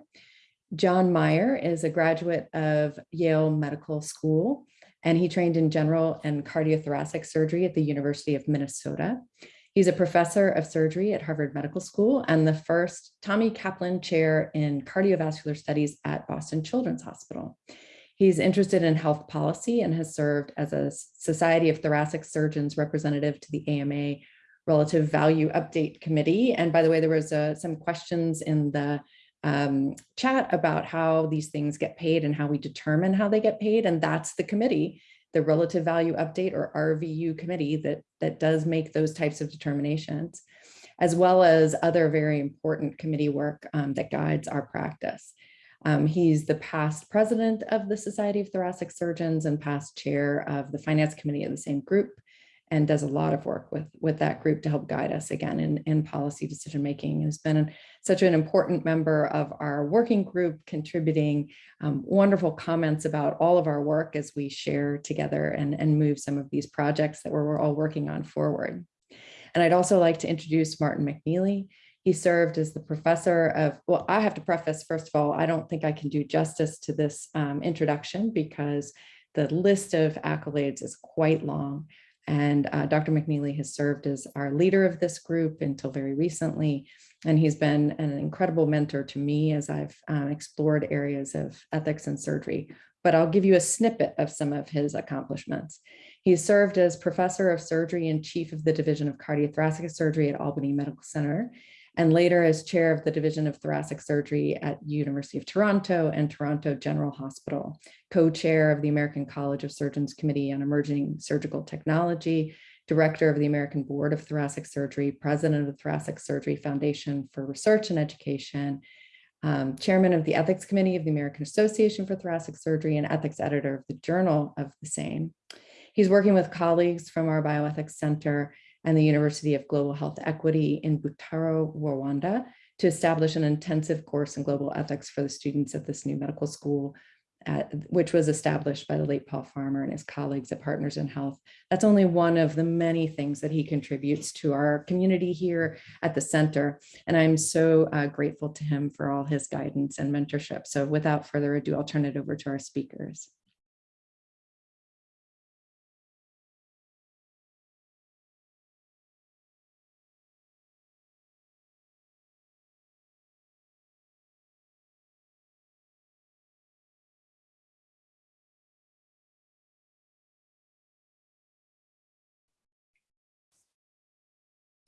John Mayer is a graduate of Yale Medical School, and he trained in general and cardiothoracic surgery at the University of Minnesota. He's a professor of surgery at Harvard Medical School and the first Tommy Kaplan Chair in Cardiovascular Studies at Boston Children's Hospital. He's interested in health policy and has served as a Society of Thoracic Surgeons representative to the AMA Relative Value Update Committee. And by the way, there was uh, some questions in the um, chat about how these things get paid and how we determine how they get paid. And that's the committee the relative value update or RVU committee that, that does make those types of determinations, as well as other very important committee work um, that guides our practice. Um, he's the past president of the Society of Thoracic Surgeons and past chair of the finance committee of the same group and does a lot of work with, with that group to help guide us again in, in policy decision making. Has been an- such an important member of our working group, contributing um, wonderful comments about all of our work as we share together and, and move some of these projects that we're, we're all working on forward. And I'd also like to introduce Martin McKneally. He served as the professor of, well, I have to preface, first of all, I don't think I can do justice to this um, introduction because the list of accolades is quite long. And uh, Dr. McKneally has served as our leader of this group until very recently. And he's been an incredible mentor to me as I've um, explored areas of ethics and surgery. But I'll give you a snippet of some of his accomplishments. He served as professor of surgery and chief of the Division of Cardiothoracic Surgery at Albany Medical Center, and later as chair of the Division of Thoracic Surgery at University of Toronto and Toronto General Hospital, co-chair of the American College of Surgeons Committee on Emerging Surgical Technology, director of the American Board of Thoracic Surgery, president of the Thoracic Surgery Foundation for Research and Education, um, chairman of the Ethics Committee of the American Association for Thoracic Surgery and ethics editor of the Journal of the same. He's working with colleagues from our Bioethics Center and the University of Global Health Equity in Butaro, Rwanda, to establish an intensive course in global ethics for the students at this new medical school, at- which was established by the late Paul Farmer and his colleagues at Partners in Health. That's only one of the many things that he contributes to our community here at the center. And I'm so uh, grateful to him for all his guidance and mentorship. So without further ado, I'll turn it over to our speakers.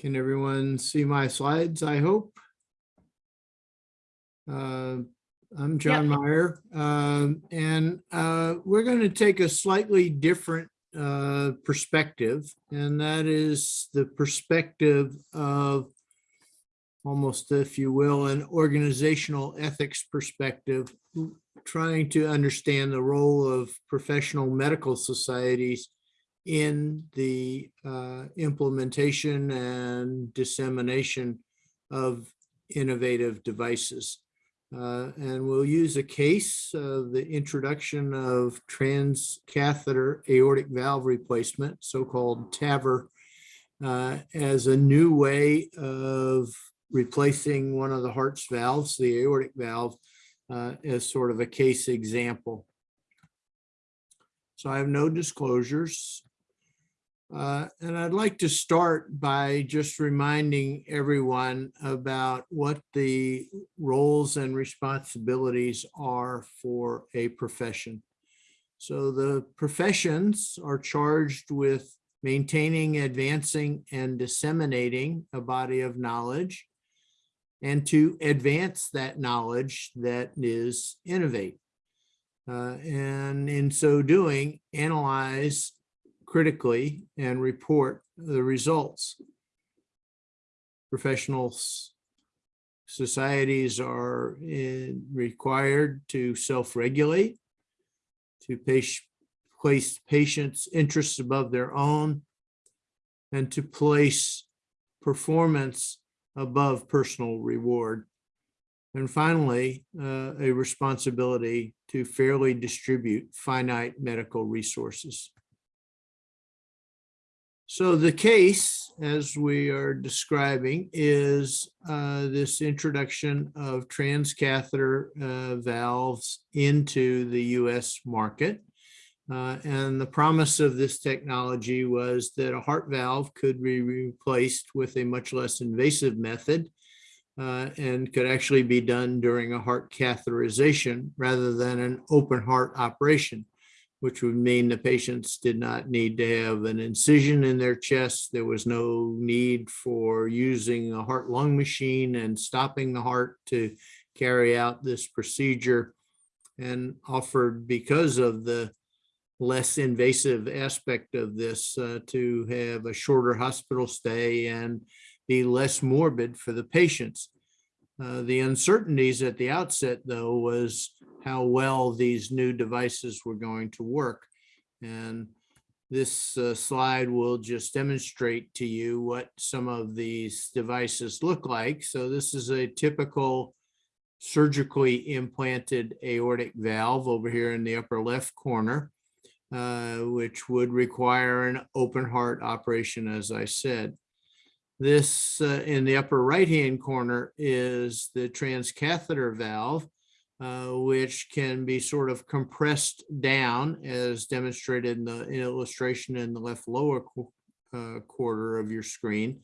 Can everyone see my slides, I hope? Uh, I'm John Mayer, um, and uh, we're going to take a slightly different uh, perspective, and that is the perspective of almost, if you will, an organizational ethics perspective, trying to understand the role of professional medical societies in the uh, implementation and dissemination of innovative devices. Uh, And we'll use a case of the introduction of transcatheter aortic valve replacement, so-called TAVR, uh, as a new way of replacing one of the heart's valves, the aortic valve, uh, as sort of a case example. So I have no disclosures. Uh, And I'd like to start by just reminding everyone about what the roles and responsibilities are for a profession. So the professions are charged with maintaining, advancing, and disseminating a body of knowledge and to advance that knowledge that is innovate. Uh, And in so doing, analyze critically and report the results. Professional societies are eh, required to self-regulate, to place patients' interests above their own, and to place performance above personal reward. And finally, uh, a responsibility to fairly distribute finite medical resources. So the case, as we are describing, is uh, this introduction of transcatheter uh, valves into the US market. Uh, And the promise of this technology was that a heart valve could be replaced with a much less invasive method uh, and could actually be done during a heart catheterization rather than an open heart operation which would mean the patients did not need to have an incision in their chest. There was no need for using a heart lung machine and stopping the heart to carry out this procedure and offered because of the less invasive aspect of this uh, to have a shorter hospital stay and be less morbid for the patients. Uh, The uncertainties at the outset, though, was how well these new devices were going to work. And this uh, slide will just demonstrate to you what some of these devices look like. So this is a typical surgically implanted aortic valve over here in the upper left corner, uh, which would require an open heart operation, as I said. This uh, in the upper right-hand corner is the transcatheter valve, uh, which can be sort of compressed down as demonstrated in the illustration in the left lower qu- uh, quarter of your screen.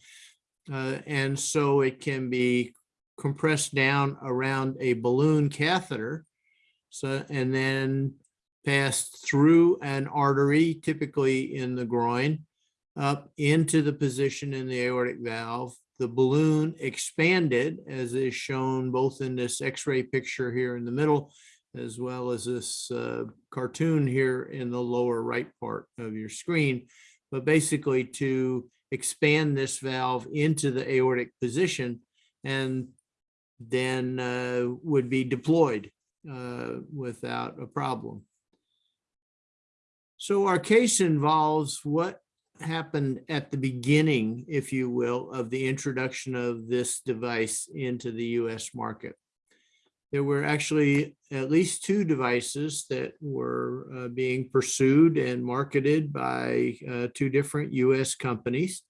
Uh, And so it can be compressed down around a balloon catheter. So, and then passed through an artery, typically in the groin, up into the position in the aortic valve. The balloon expanded, as is shown both in this X-ray picture here in the middle, as well as this uh, cartoon here in the lower right part of your screen. But basically to expand this valve into the aortic position and then uh, would be deployed uh, without a problem. So our case involves what happened at the beginning, if you will, of the introduction of this device into the US market. There were actually at least two devices that were uh, being pursued and marketed by uh, two different US companies.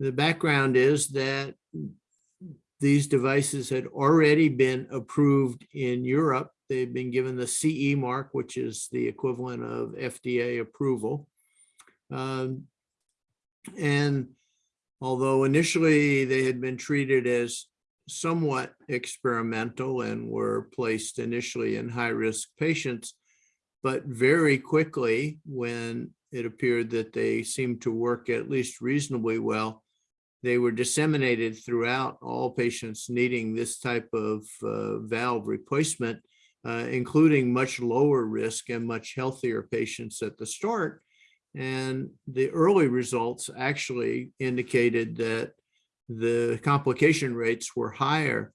The background is that these devices had already been approved in Europe. They've been given the CE mark, which is the equivalent of FDA approval. Um, And although initially they had been treated as somewhat experimental and were placed initially in high-risk patients, but very quickly, when it appeared that they seemed to work at least reasonably well, they were disseminated throughout all patients needing this type of uh, valve replacement, uh, including much lower risk and much healthier patients at the start. And the early results actually indicated that the complication rates were higher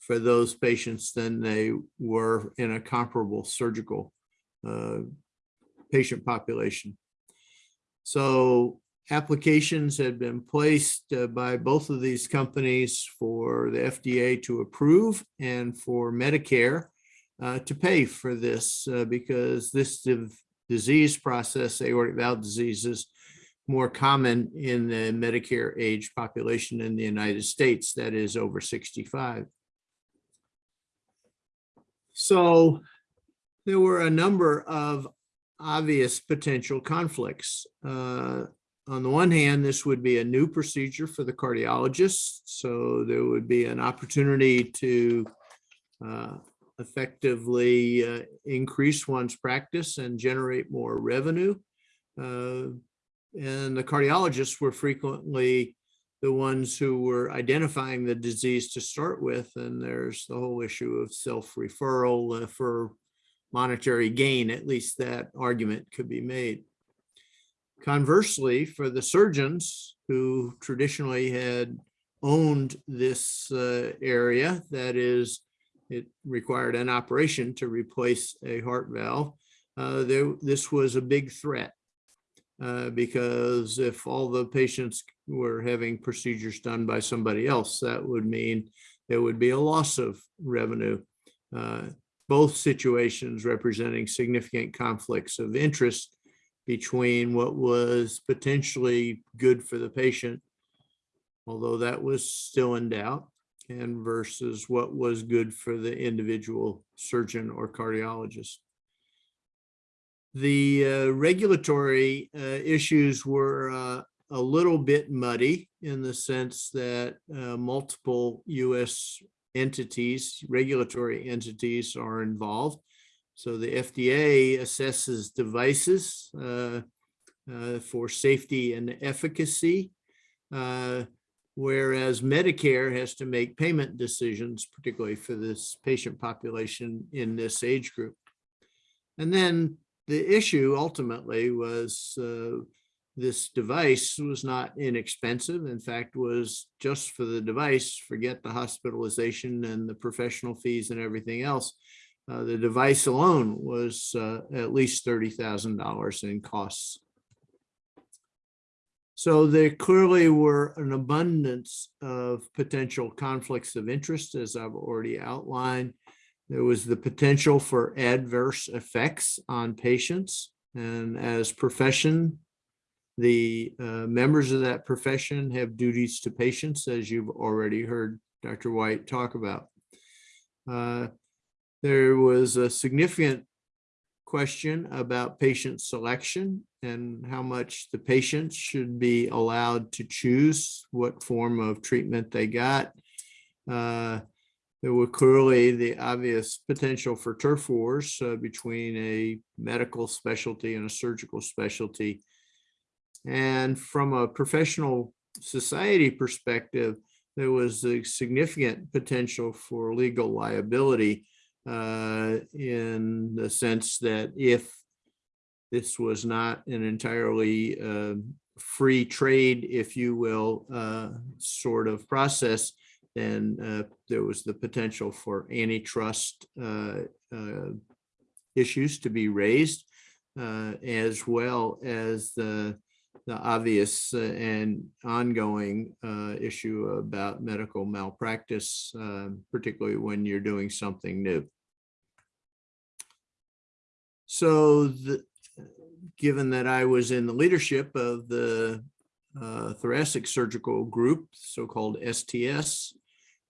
for those patients than they were in a comparable surgical uh, patient population. So applications had been placed uh, by both of these companies for the FDA to approve and for Medicare uh, to pay for this uh, because this disease process, aortic valve disease, is more common in the Medicare age population in the United States, that is over 65. So there were a number of obvious potential conflicts. Uh, on the one hand, this would be a new procedure for the cardiologist, so there would be an opportunity to uh, effectively uh, increase one's practice and generate more revenue. Uh, And the cardiologists were frequently the ones who were identifying the disease to start with, and there's the whole issue of self-referral uh, for monetary gain, at least that argument could be made. Conversely, for the surgeons who traditionally had owned this uh, area, that is, it required an operation to replace a heart valve, uh, there, this was a big threat. uh, because if all the patients were having procedures done by somebody else, that would mean there would be a loss of revenue. Uh, Both situations representing significant conflicts of interest between what was potentially good for the patient, although that was still in doubt, and versus what was good for the individual surgeon or cardiologist. The uh, regulatory uh, issues were uh, a little bit muddy in the sense that uh, multiple US entities, regulatory entities are involved. So the FDA assesses devices uh, uh, for safety and efficacy, whereas Medicare has to make payment decisions, particularly for this patient population in this age group. And then the issue ultimately was uh, this device was not inexpensive. In fact, was just for the device, forget the hospitalization and the professional fees and everything else. Uh, the device alone was uh, at least thirty thousand dollars in costs. So there clearly were an abundance of potential conflicts of interest, as I've already outlined. There was the potential for adverse effects on patients. And as profession, the uh, members of that profession have duties to patients, as you've already heard Dr. White talk about. Uh, There was a significant question about patient selection and how much the patients should be allowed to choose what form of treatment they got. Uh, There were clearly the obvious potential for turf wars uh, between a medical specialty and a surgical specialty. And from a professional society perspective, there was a significant potential for legal liability uh, in the sense that if this was not an entirely uh, free trade, if you will, uh, sort of process, then uh, there was the potential for antitrust uh, uh, issues to be raised, as well as the the obvious and ongoing uh, issue about medical malpractice, uh, particularly when you're doing something new. So the, given that I was in the leadership of the uh, thoracic surgical group, so-called STS,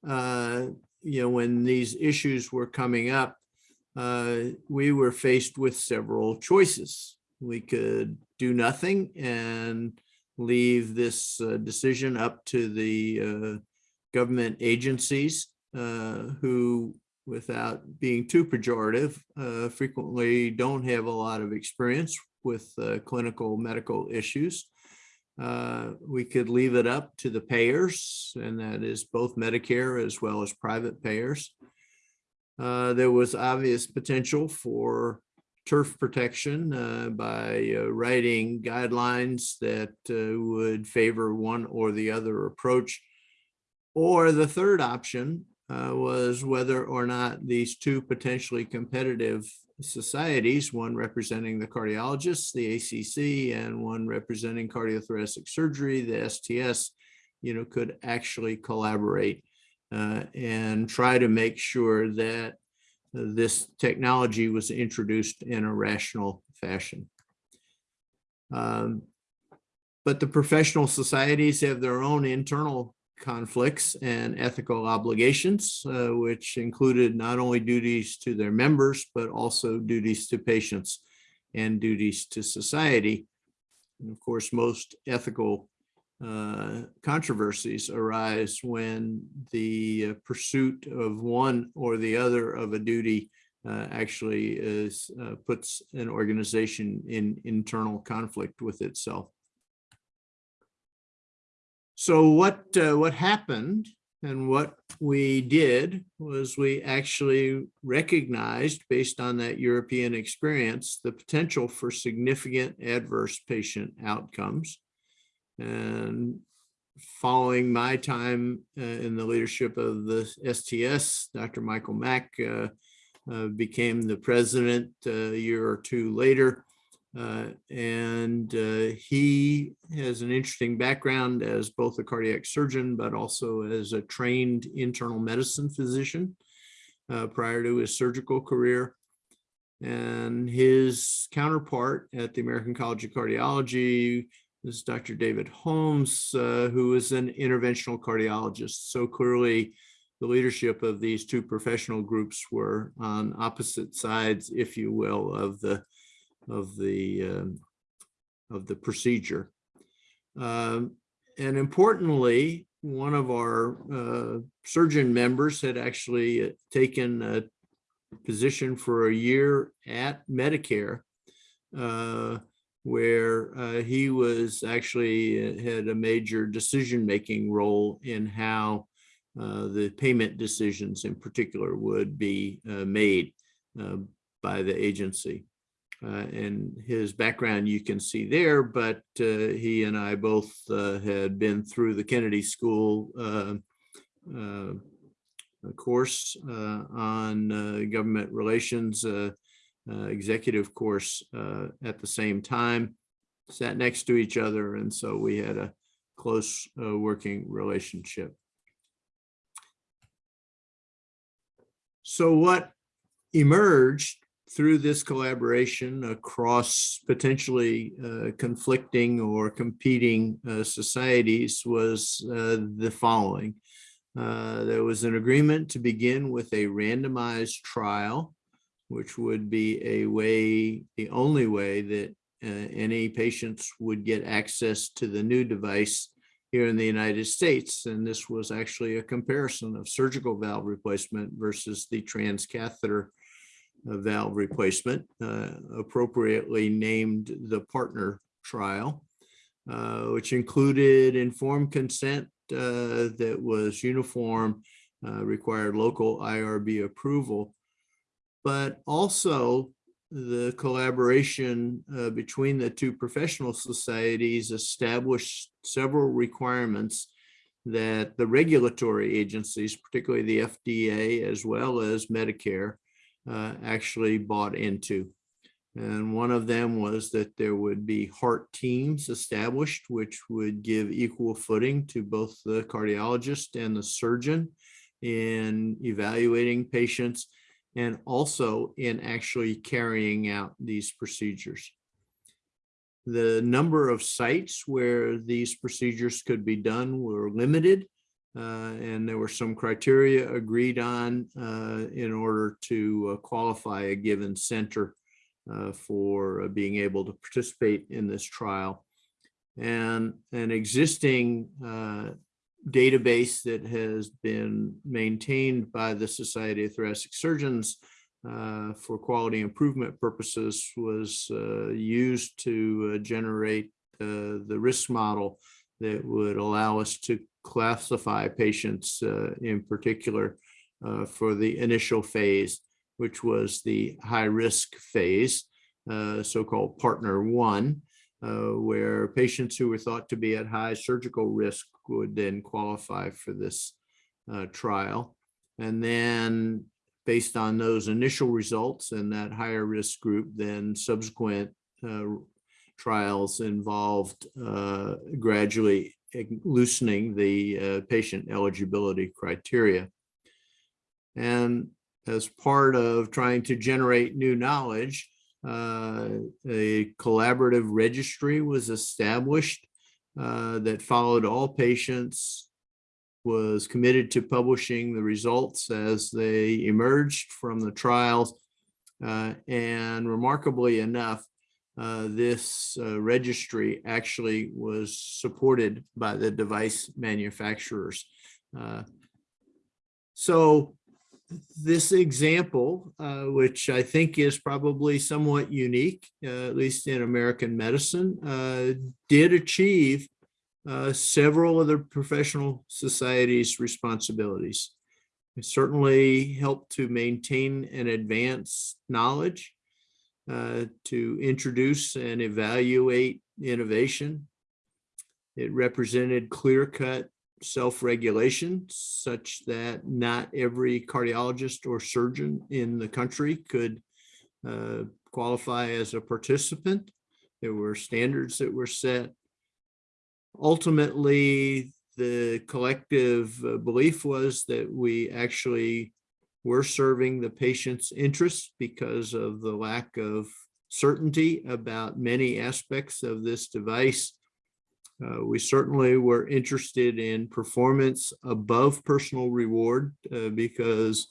uh, you know, when these issues were coming up, uh, we were faced with several choices. We could do nothing and leave this uh, decision up to the uh, government agencies uh, who, without being too pejorative, uh, frequently don't have a lot of experience with uh, clinical medical issues. Uh, we could leave it up to the payers, and that is both Medicare as well as private payers. Uh, there was obvious potential for turf protection uh, by uh, writing guidelines that would favor one or the other approach. Or the third option uh, was whether or not these two potentially competitive societies, one representing the cardiologists, the ACC, and one representing cardiothoracic surgery, the STS, you know, could actually collaborate uh, and try to make sure that this technology was introduced in a rational fashion. Um, but the professional societies have their own internal conflicts and ethical obligations, uh, which included not only duties to their members, but also duties to patients and duties to society. And of course, most ethical uh, controversies arise when the uh, pursuit of one or the other of a duty uh, actually is uh, puts an organization in internal conflict with itself. So what uh, what happened and what we did was we actually recognized based on that European experience the potential for significant adverse patient outcomes and following my time uh, in the leadership of the STS, Dr. Michael Mack uh, uh, became the president uh, a year or two later. Uh, and uh, he has an interesting background as both a cardiac surgeon, but also as a trained internal medicine physician prior to his surgical career. And his counterpart at the American College of Cardiology is Dr. David Holmes, uh, who is an interventional cardiologist. So clearly the leadership of these two professional groups were on opposite sides, if you will, of the of the um, of the procedure. Um, and importantly, one of our uh, surgeon members had actually taken a position for a year at Medicare uh, where uh, he was actually uh, had a major decision-making role in how uh, the payment decisions in particular would be uh, made uh, by the agency. Uh, and his background you can see there, but uh, he and I both uh, had been through the Kennedy School uh, uh, course uh, on government relations, executive course at the same time, sat next to each other, and so we had a close working relationship. So what emerged through this collaboration across potentially uh, conflicting or competing uh, societies was uh, the following. Uh, there was an agreement to begin with a randomized trial, which would be a way, the only way that uh, any patients would get access to the new device here in the United States. And this was actually a comparison of surgical valve replacement versus the transcatheter valve replacement, uh, appropriately named the partner trial, uh, which included informed consent uh, that was uniform, required local IRB approval, but also the collaboration uh, between the two professional societies established several requirements that the regulatory agencies, particularly the FDA as well as Medicare, uh, actually bought into. And one of them was that there would be heart teams established, which would give equal footing to both the cardiologist and the surgeon in evaluating patients and also in actually carrying out these procedures. The number of sites where these procedures could be done were limited. Uh, and there were some criteria agreed on uh, in order to uh, qualify a given center for being able to participate in this trial. And an existing database that has been maintained by the Society of Thoracic Surgeons uh, for quality improvement purposes was uh, used to uh, generate the risk model that would allow us to classify patients uh, in particular uh, for the initial phase, which was the high risk phase, so-called partner one, where patients who were thought to be at high surgical risk would then qualify for this uh, trial. And then based on those initial results and that higher risk group, then subsequent uh, trials involved uh, gradually loosening the uh, patient eligibility criteria. And as part of trying to generate new knowledge, uh, a collaborative registry was established uh, that followed all patients, was committed to publishing the results as they emerged from the trials. Uh, and remarkably enough, uh, this uh, registry actually was supported by the device manufacturers. Uh, so this example, uh, which I think is probably somewhat unique, uh, at least in American medicine, did achieve several of the professional societies' responsibilities. It certainly helped to maintain and advance knowledge, uh, to introduce and evaluate innovation. It represented clear-cut self-regulation such that not every cardiologist or surgeon in the country could uh, qualify as a participant. There were standards that were set. Ultimately, the collective uh, belief was that we actually were serving the patient's interests because of the lack of certainty about many aspects of this device uh, we certainly were interested in performance above personal reward uh, because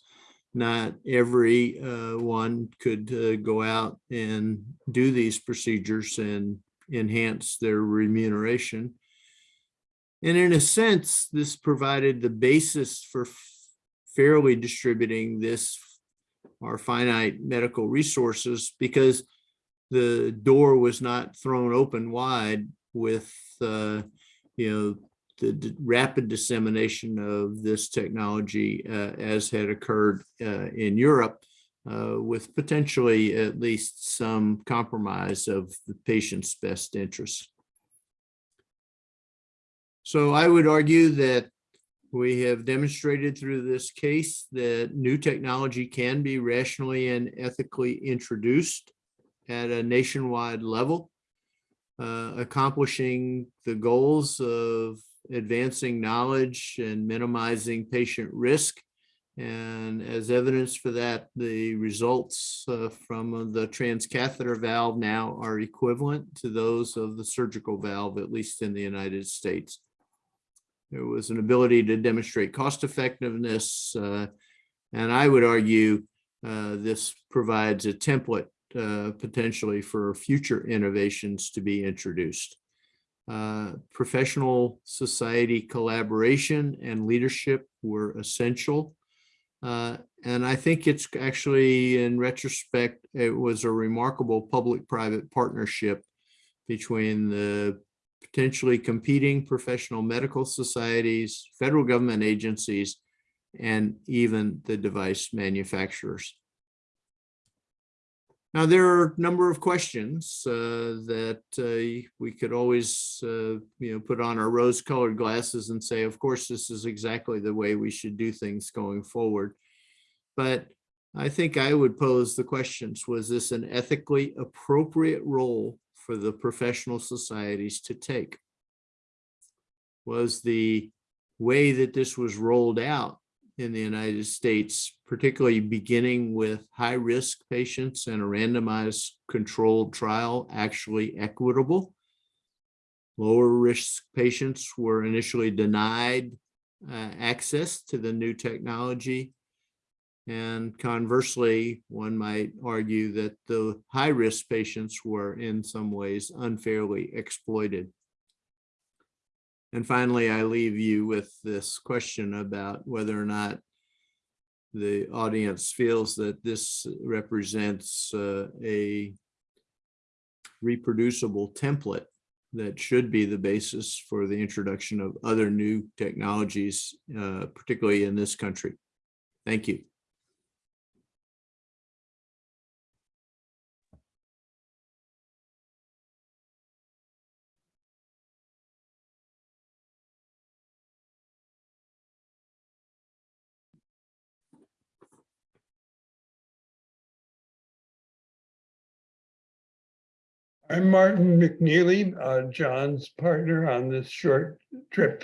not every uh, one could uh, go out and do these procedures and enhance their remuneration. And in a sense, this provided the basis for fairly distributing this, our finite medical resources, because the door was not thrown open wide with uh, you know, the rapid dissemination of this technology uh, as had occurred uh, in Europe uh, with potentially at least some compromise of the patient's best interests. So I would argue that we have demonstrated through this case that new technology can be rationally and ethically introduced at a nationwide level, uh, accomplishing the goals of advancing knowledge and minimizing patient risk. And as evidence for that, the results uh, from the transcatheter valve now are equivalent to those of the surgical valve, at least in the United States. There was an ability to demonstrate cost effectiveness. uh, And I would argue uh, this provides a template uh, potentially for future innovations to be introduced. Uh, Professional society collaboration and leadership were essential. Uh, And I think it's actually, in retrospect, it was a remarkable public-private partnership between the potentially competing professional medical societies, federal government agencies, and even the device manufacturers. Now, there are a number of questions uh, that uh, we could always, uh, you know, put on our rose-colored glasses and say, of course, this is exactly the way we should do things going forward. But I think I would pose the questions, was this an ethically appropriate role for the professional societies to take? Was the way that this was rolled out in the United States, particularly beginning with high-risk patients and a randomized controlled trial, actually equitable? Lower risk patients were initially denied uh, access to the new technology. And conversely, one might argue that the high-risk patients were in some ways unfairly exploited. And finally, I leave you with this question about whether or not the audience feels that this represents uh, a reproducible template that should be the basis for the introduction of other new technologies, uh, particularly in this country. Thank you. I'm Martin McKneally, uh, John's partner on this short trip.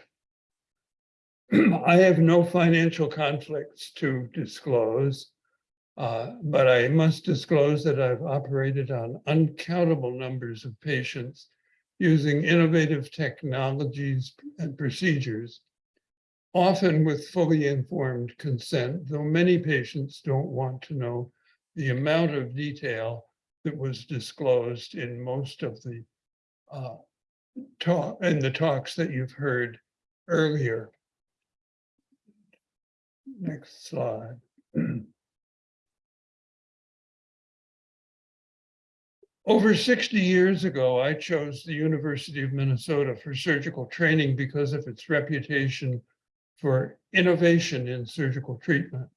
I have no financial conflicts to disclose. uh, But I must disclose that I've operated on uncountable numbers of patients using innovative technologies and procedures, often with fully informed consent, though many patients don't want to know the amount of detail that was disclosed in most of the uh, talk, in the talks that you've heard earlier. Next slide. Over 60 years ago, I chose the University of Minnesota for surgical training because of its reputation for innovation in surgical treatment.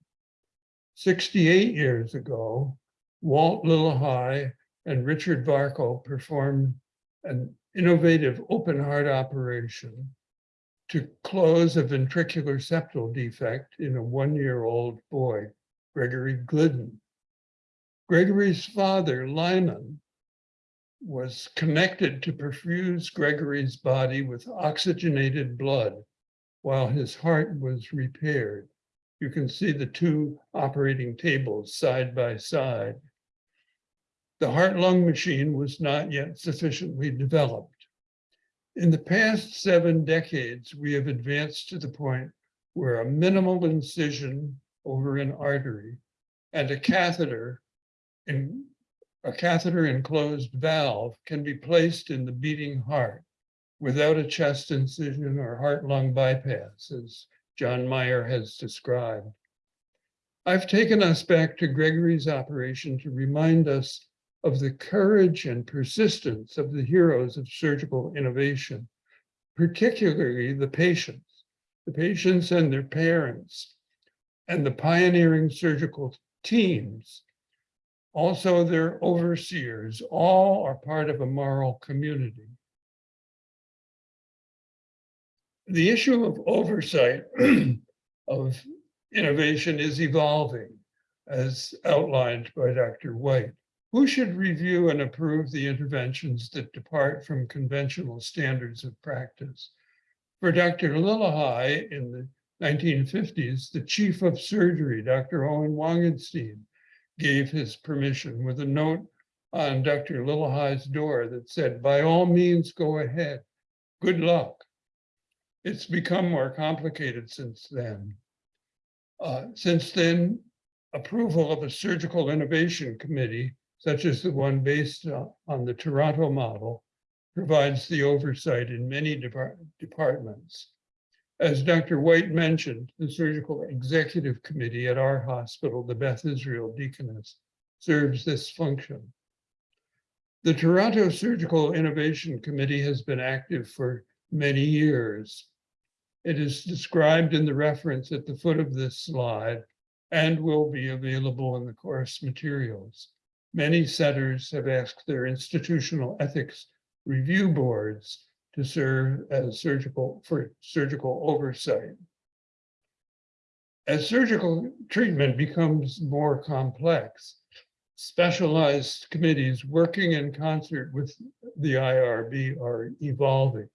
68 years ago, Walt Lillehei and Richard Varco performed an innovative open heart operation to close a ventricular septal defect in a one-year-old boy, Gregory Glidden. Gregory's father, Lyman, was connected to perfuse Gregory's body with oxygenated blood while his heart was repaired. You can see the two operating tables side by side. The heart-lung machine was not yet sufficiently developed. In the past seven decades, we have advanced to the point where a minimal incision over an artery and a catheter in a catheter enclosed valve can be placed in the beating heart without a chest incision or heart-lung bypass, as John Mayer has described. I've taken us back to Gregory's operation to remind us of the courage and persistence of the heroes of surgical innovation, particularly the patients, the patients and their parents, and the pioneering surgical teams also their overseers, all are part of a moral community. The issue of oversight of innovation is evolving, as outlined by Dr. White. Who should review and approve the interventions that depart from conventional standards of practice? For Dr. Lillehei in the 1950s, the chief of surgery, Dr. Owen Wangensteen, gave his permission with a note on Dr. Lillehei's door that said, by all means, go ahead. Good luck. It's become more complicated since then. Uh, Since then, approval of a surgical innovation committee, such as the one based on the Toronto model, provides the oversight in many depart- departments. As Dr. White mentioned, the Surgical Executive Committee at our hospital, the Beth Israel Deaconess, serves this function. The Toronto Surgical Innovation Committee has been active for many years. It is described in the reference at the foot of this slide and will be available in the course materials. Many centers have asked their institutional ethics review boards to serve as surgical, for surgical oversight. As surgical treatment becomes more complex, specialized committees working in concert with the IRB are evolving.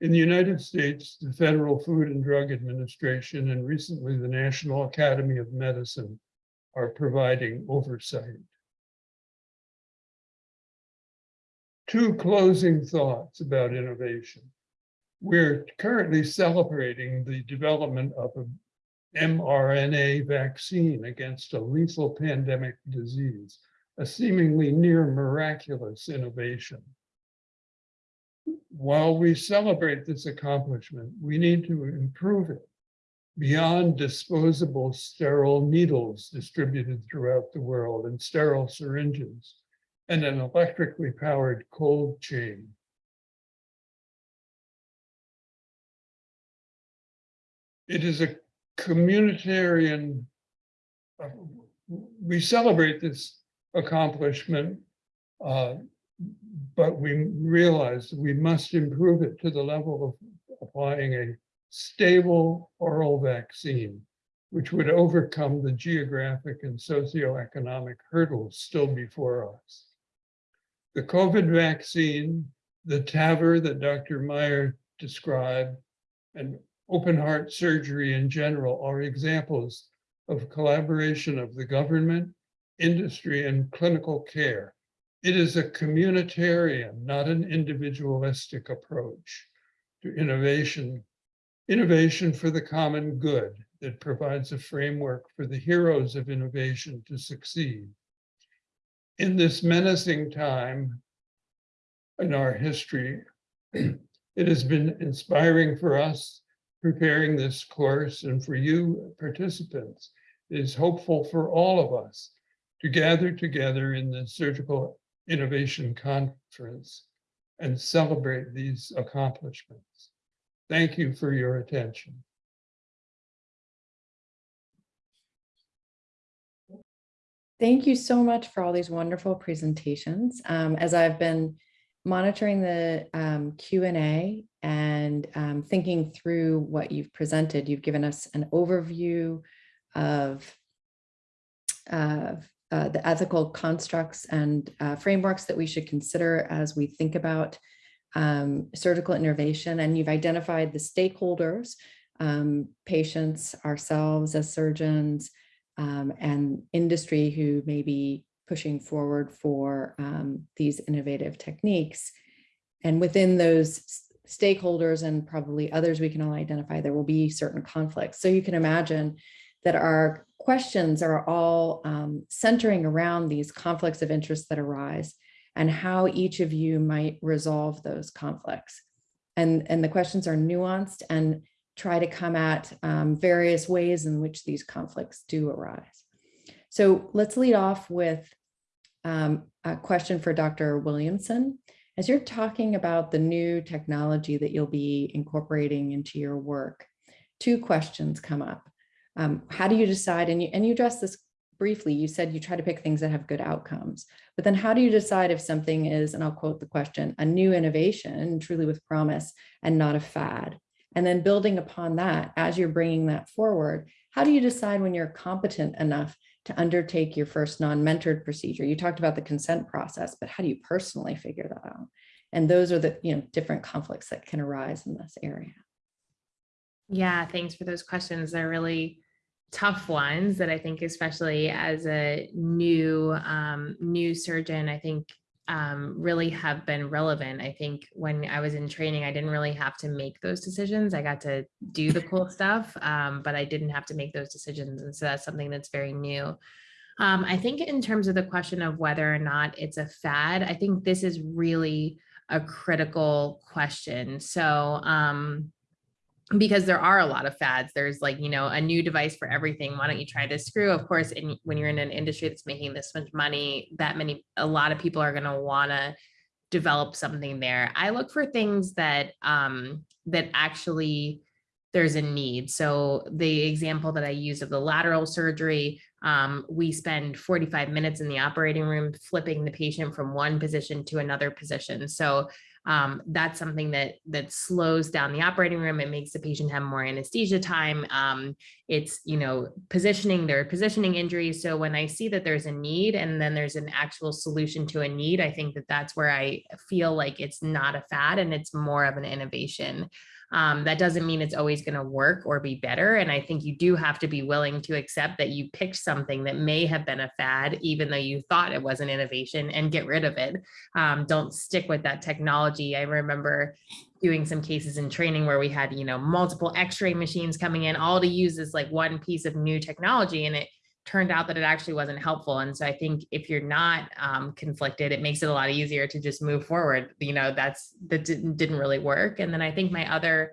In the United States, the Federal Food and Drug Administration and recently the National Academy of Medicine are providing oversight. Two closing thoughts about innovation. We're currently celebrating the development of a mRNA vaccine against a lethal pandemic disease, a seemingly near miraculous innovation. While we celebrate this accomplishment, we need to improve it beyond disposable sterile needles distributed throughout the world and sterile syringes and an electrically powered cold chain. It is a communitarian, uh, we celebrate this accomplishment, uh, but we realize we must improve it to the level of applying a stable oral vaccine, which would overcome the geographic and socioeconomic hurdles still before us. The COVID vaccine, the TAVR that Dr. Mayer described, and open heart surgery in general are examples of collaboration of the government, industry, and clinical care. It is a communitarian, not an individualistic approach to innovation. Innovation for the common good that provides a framework for the heroes of innovation to succeed. In this menacing time in our history, it has been inspiring for us preparing this course and for you participants. It is hopeful for all of us to gather together in the Surgical Innovation Conference and celebrate these accomplishments. Thank you for your attention. Thank you so much for all these wonderful presentations. Um, as I've been monitoring the um, Q&A and um, thinking through what you've presented, you've given us an overview of, uh, the ethical constructs and uh, frameworks that we should consider as we think about um, surgical innovation. And you've identified the stakeholders, um, patients, ourselves as surgeons, um, and industry who may be pushing forward for um, these innovative techniques. And within those stakeholders and probably others we can all identify, there will be certain conflicts. So you can imagine that our questions are all um, centering around these conflicts of interest that arise and how each of you might resolve those conflicts. And, and the questions are nuanced and try to come at um, various ways in which these conflicts do arise. So let's lead off with um, a question for Dr. Williamson. As you're talking about the new technology that you'll be incorporating into your work, two questions come up. Um, how do you decide, and you, and you address this briefly, you said you try to pick things that have good outcomes. But then how do you decide if something is, and I'll quote the question, a new innovation, truly with promise, and not a fad? And then building upon that, as you're bringing that forward, how do you decide when you're competent enough to undertake your first non-mentored procedure? You talked about the consent process, but how do you personally figure that out? And those are the, you know, different conflicts that can arise in this area. Yeah, thanks for those questions. They're really tough ones that I think, especially as a new um, new surgeon, I think um, really have been relevant. I think when I was in training, I didn't really have to make those decisions. I got to do the cool stuff, um, but I didn't have to make those decisions, and so that's something that's very new. Um, I think in terms of the question of whether or not it's a fad, I think this is really a critical question. So. Um, because there are a lot of fads. There's like, you know, a new device for everything. Why don't you try this screw? Of course, when you're in an industry that's making this much money, that many, a lot of people are going to want to develop something there. I look for things that, um, that actually there's a need. So the example that I used of the lateral surgery, um, we spend 45 minutes in the operating room flipping the patient from one position to another position. So um, that's something that that slows down the operating room. It makes the patient have more anesthesia time. Um, it's you know positioning their positioning injuries. So when I see that there's a need and then there's an actual solution to a need, I think that that's where I feel like it's not a fad and it's more of an innovation. Um, that doesn't mean it's always going to work or be better. And I think you do have to be willing to accept that you picked something that may have been a fad, even though you thought it was an innovation and get rid of it. Um, don't stick with that technology. I remember doing some cases in training where we had, you know, multiple x-ray machines coming in, all to use this like one piece of new technology. And it turned out that it actually wasn't helpful. And so I think if you're not um, conflicted, it makes it a lot easier to just move forward. You know, that's that didn't, didn't really work. And then I think my other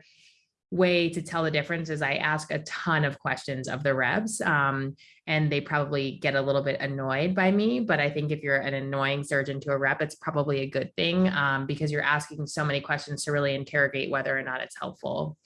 way to tell the difference is I ask a ton of questions of the reps um, and they probably get a little bit annoyed by me. But I think if you're an annoying surgeon to a rep, it's probably a good thing um, because you're asking so many questions to really interrogate whether or not it's helpful.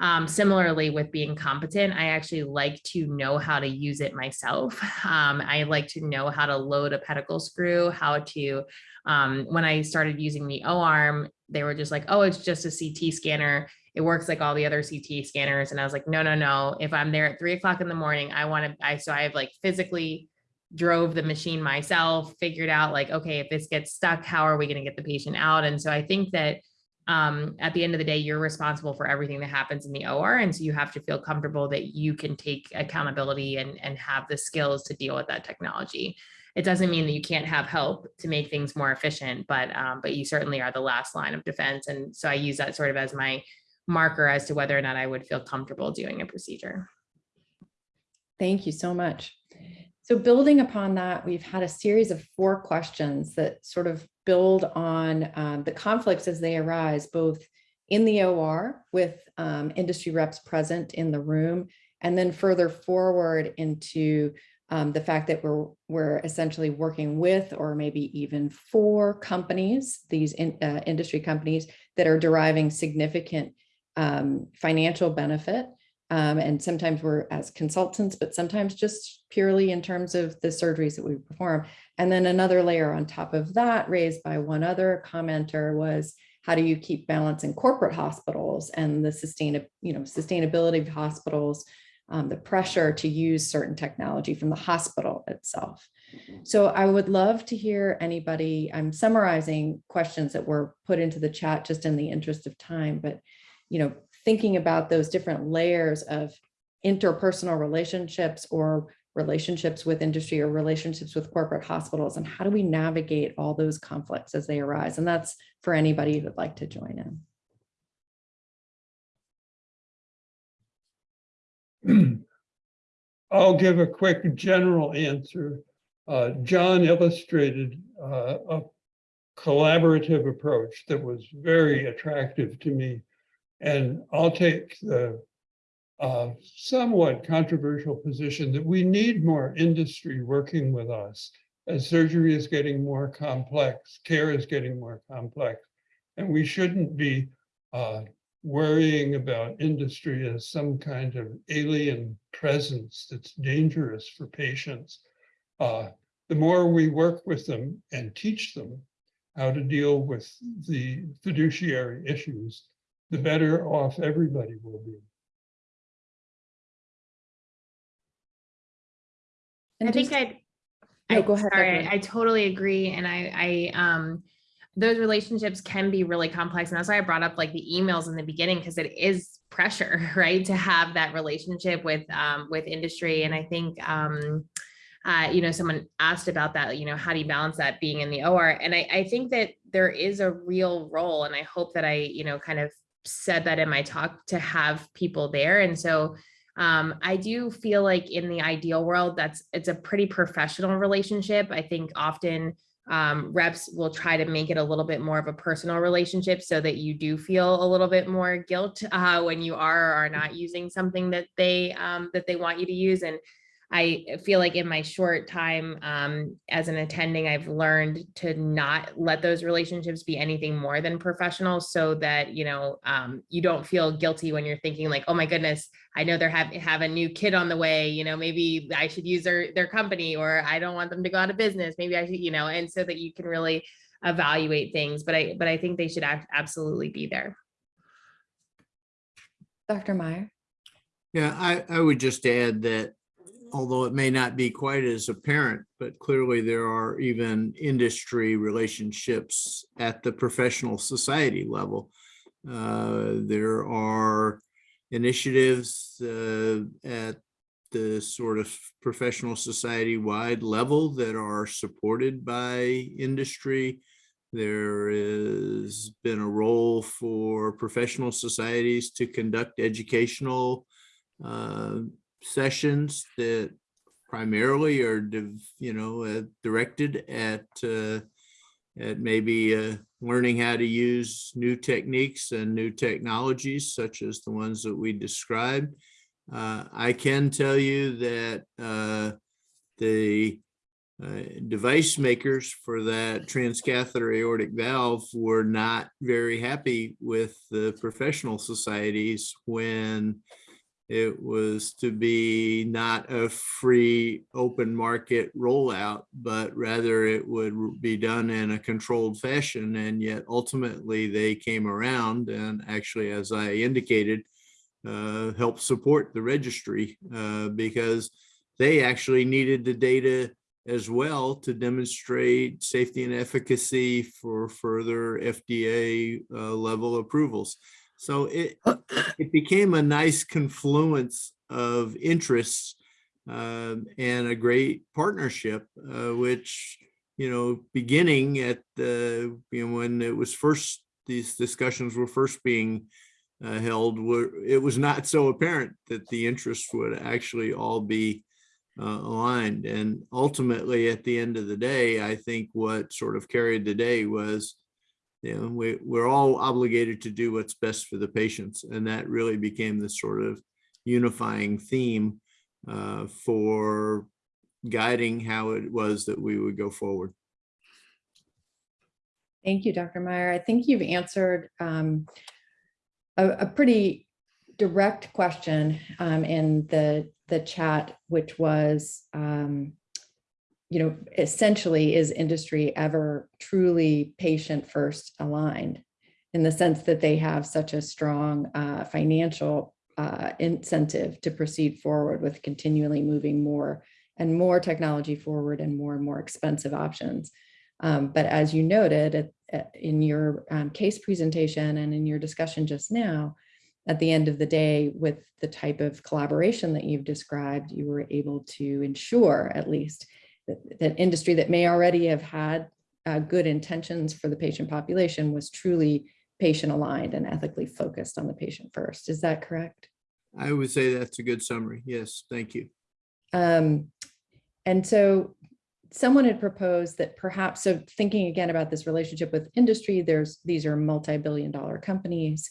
Um, similarly, with being competent, I actually like to know how to use it myself. Um, I like to know how to load a pedicle screw, how to, um, when I started using the O-arm, they were just like, oh, it's just a CT scanner. It works like all the other CT scanners. And I was like, no, no, no. If I'm there at three o'clock in the morning, I want to, I, so I've like physically drove the machine myself, figured out like, okay, if this gets stuck, how are we going to get the patient out? And so I think that um, at the end of the day, you're responsible for everything that happens in the OR. And so you have to feel comfortable that you can take accountability and, and have the skills to deal with that technology. It doesn't mean that you can't have help to make things more efficient, but, um, but you certainly are the last line of defense. And so I use that sort of as my marker as to whether or not I would feel comfortable doing a procedure. Thank you so much. So building upon that, we've had a series of four questions that sort of build on um, the conflicts as they arise, both in the OR with um, industry reps present in the room, and then further forward into um, the fact that we're, we're essentially working with or maybe even for companies, these in, uh, industry companies that are deriving significant um, financial benefit um, and sometimes we're as consultants, but sometimes just purely in terms of the surgeries that we perform. And then another layer on top of that raised by one other commenter was, how do you keep balance in corporate hospitals and the sustain, you know, sustainability of hospitals, um, the pressure to use certain technology from the hospital itself. So I would love to hear anybody, I'm summarizing questions that were put into the chat just in the interest of time, but you know, thinking about those different layers of interpersonal relationships or relationships with industry or relationships with corporate hospitals and how do we navigate all those conflicts as they arise? And that's for anybody who'd like to join in. I'll give a quick general answer. Uh, john illustrated uh, a collaborative approach that was very attractive to me and I'll take the uh, somewhat controversial position that we need more industry working with us as surgery is getting more complex, care is getting more complex, and we shouldn't be uh, worrying about industry as some kind of alien presence that's dangerous for patients. uh, the more we work with them and teach them how to deal with the fiduciary issues, the better off everybody will be. And I think I'd. No, I- go ahead, Sorry, Dr. I totally agree. And I, I, um, those relationships can be really complex. And that's why I brought up like the emails in the beginning, because it is pressure, right? To have that relationship with, um, with industry. And I think, um, uh, you know, someone asked about that, you know, how do you balance that being in the OR? And I, I think that there is a real role, and I hope that I, you know, kind of said that in my talk to have people there. And so, um, I do feel like in the ideal world, that's it's a pretty professional relationship. I think often um, reps will try to make it a little bit more of a personal relationship so that you do feel a little bit more guilt uh, when you are or are not using something that they um, that they want you to use. And I feel like in my short time um, as an attending, I've learned to not let those relationships be anything more than professional so that, you know, um, you don't feel guilty when you're thinking like, oh my goodness, I know they're have, have a new kid on the way, you know, maybe I should use their, their company or I don't want them to go out of business. Maybe I should, you know, and so that you can really evaluate things. But I, but I think they should ab- absolutely be there. Dr. Mayer? Yeah, I, I would just add that although it may not be quite as apparent, but clearly there are even industry relationships at the professional society level. Uh, There are initiatives uh, at the sort of professional society wide level that are supported by industry. There has been a role for professional societies to conduct educational uh, sessions that primarily are, you know, uh, directed at uh, at maybe uh, learning how to use new techniques and new technologies such as the ones that we described. Uh, I can tell you that uh, the uh, device makers for that transcatheter aortic valve were not very happy with the professional societies when it was to be not a free open market rollout, but rather it would be done in a controlled fashion. And yet ultimately they came around and actually, as I indicated, uh, helped support the registry uh, because they actually needed the data as well to demonstrate safety and efficacy for further FDA uh, level approvals. So it, it became a nice confluence of interests um, and a great partnership, uh, which, you know, beginning at the, you know, when it was first, these discussions were first being uh, held, were, it was not so apparent that the interests would actually all be uh, aligned. And ultimately, at the end of the day, I think what sort of carried the day was you know, we, we're all obligated to do what's best for the patients. And that really became the sort of unifying theme uh, for guiding how it was that we would go forward. Thank you, Dr. Mayer. I think you've answered um, a, a pretty direct question um, in the, the chat, which was, um, you know, essentially, is industry ever truly patient first aligned? In the sense that they have such a strong uh, financial uh, incentive to proceed forward with continually moving more and more technology forward and more and more expensive options. Um, but as you noted at- at- in your um, case presentation and in your discussion just now, at the end of the day, with the type of collaboration that you've described, you were able to ensure at least that, industry that may already have had uh, good intentions for the patient population was truly patient aligned and ethically focused on the patient first. Is that correct? I would say that's a good summary. Yes, thank you. Um, and so someone had proposed that perhaps, so thinking again about this relationship with industry, there's, these are multi-billion dollar companies.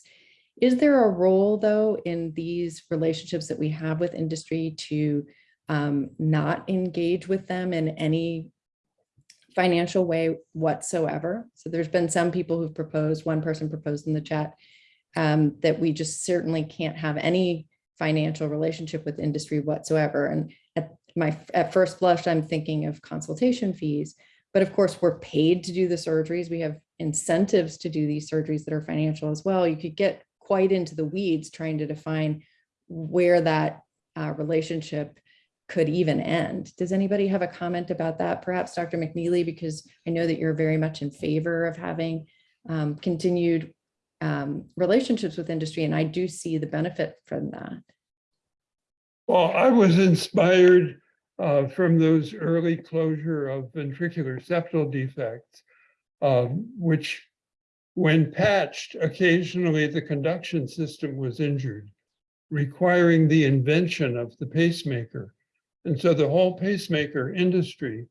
Is there a role though in these relationships that we have with industry to um, not engage with them in any financial way whatsoever? So there's been some people who've proposed, one person proposed in the chat, um, that we just certainly can't have any financial relationship with industry whatsoever. And at, my, at first blush, I'm thinking of consultation fees. But of course, we're paid to do the surgeries. We have incentives to do these surgeries that are financial as well. You could get quite into the weeds trying to define where that uh, relationship could even end. Does anybody have a comment about that? Perhaps Dr. McKneally, because I know that you're very much in favor of having um, continued um, relationships with industry, and I do see the benefit from that. Well, I was inspired uh, from those early closure of ventricular septal defects, um, which when patched, occasionally the conduction system was injured, requiring the invention of the pacemaker. And so the whole pacemaker industry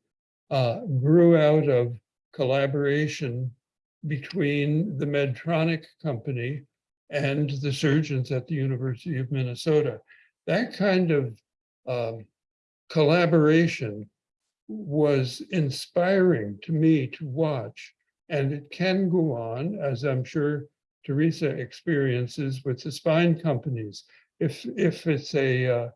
uh, grew out of collaboration between the Medtronic company and the surgeons at the University of Minnesota. That kind of um, collaboration was inspiring to me to watch. And it can go on, as I'm sure Teresa experiences with the spine companies. If, if it's a uh,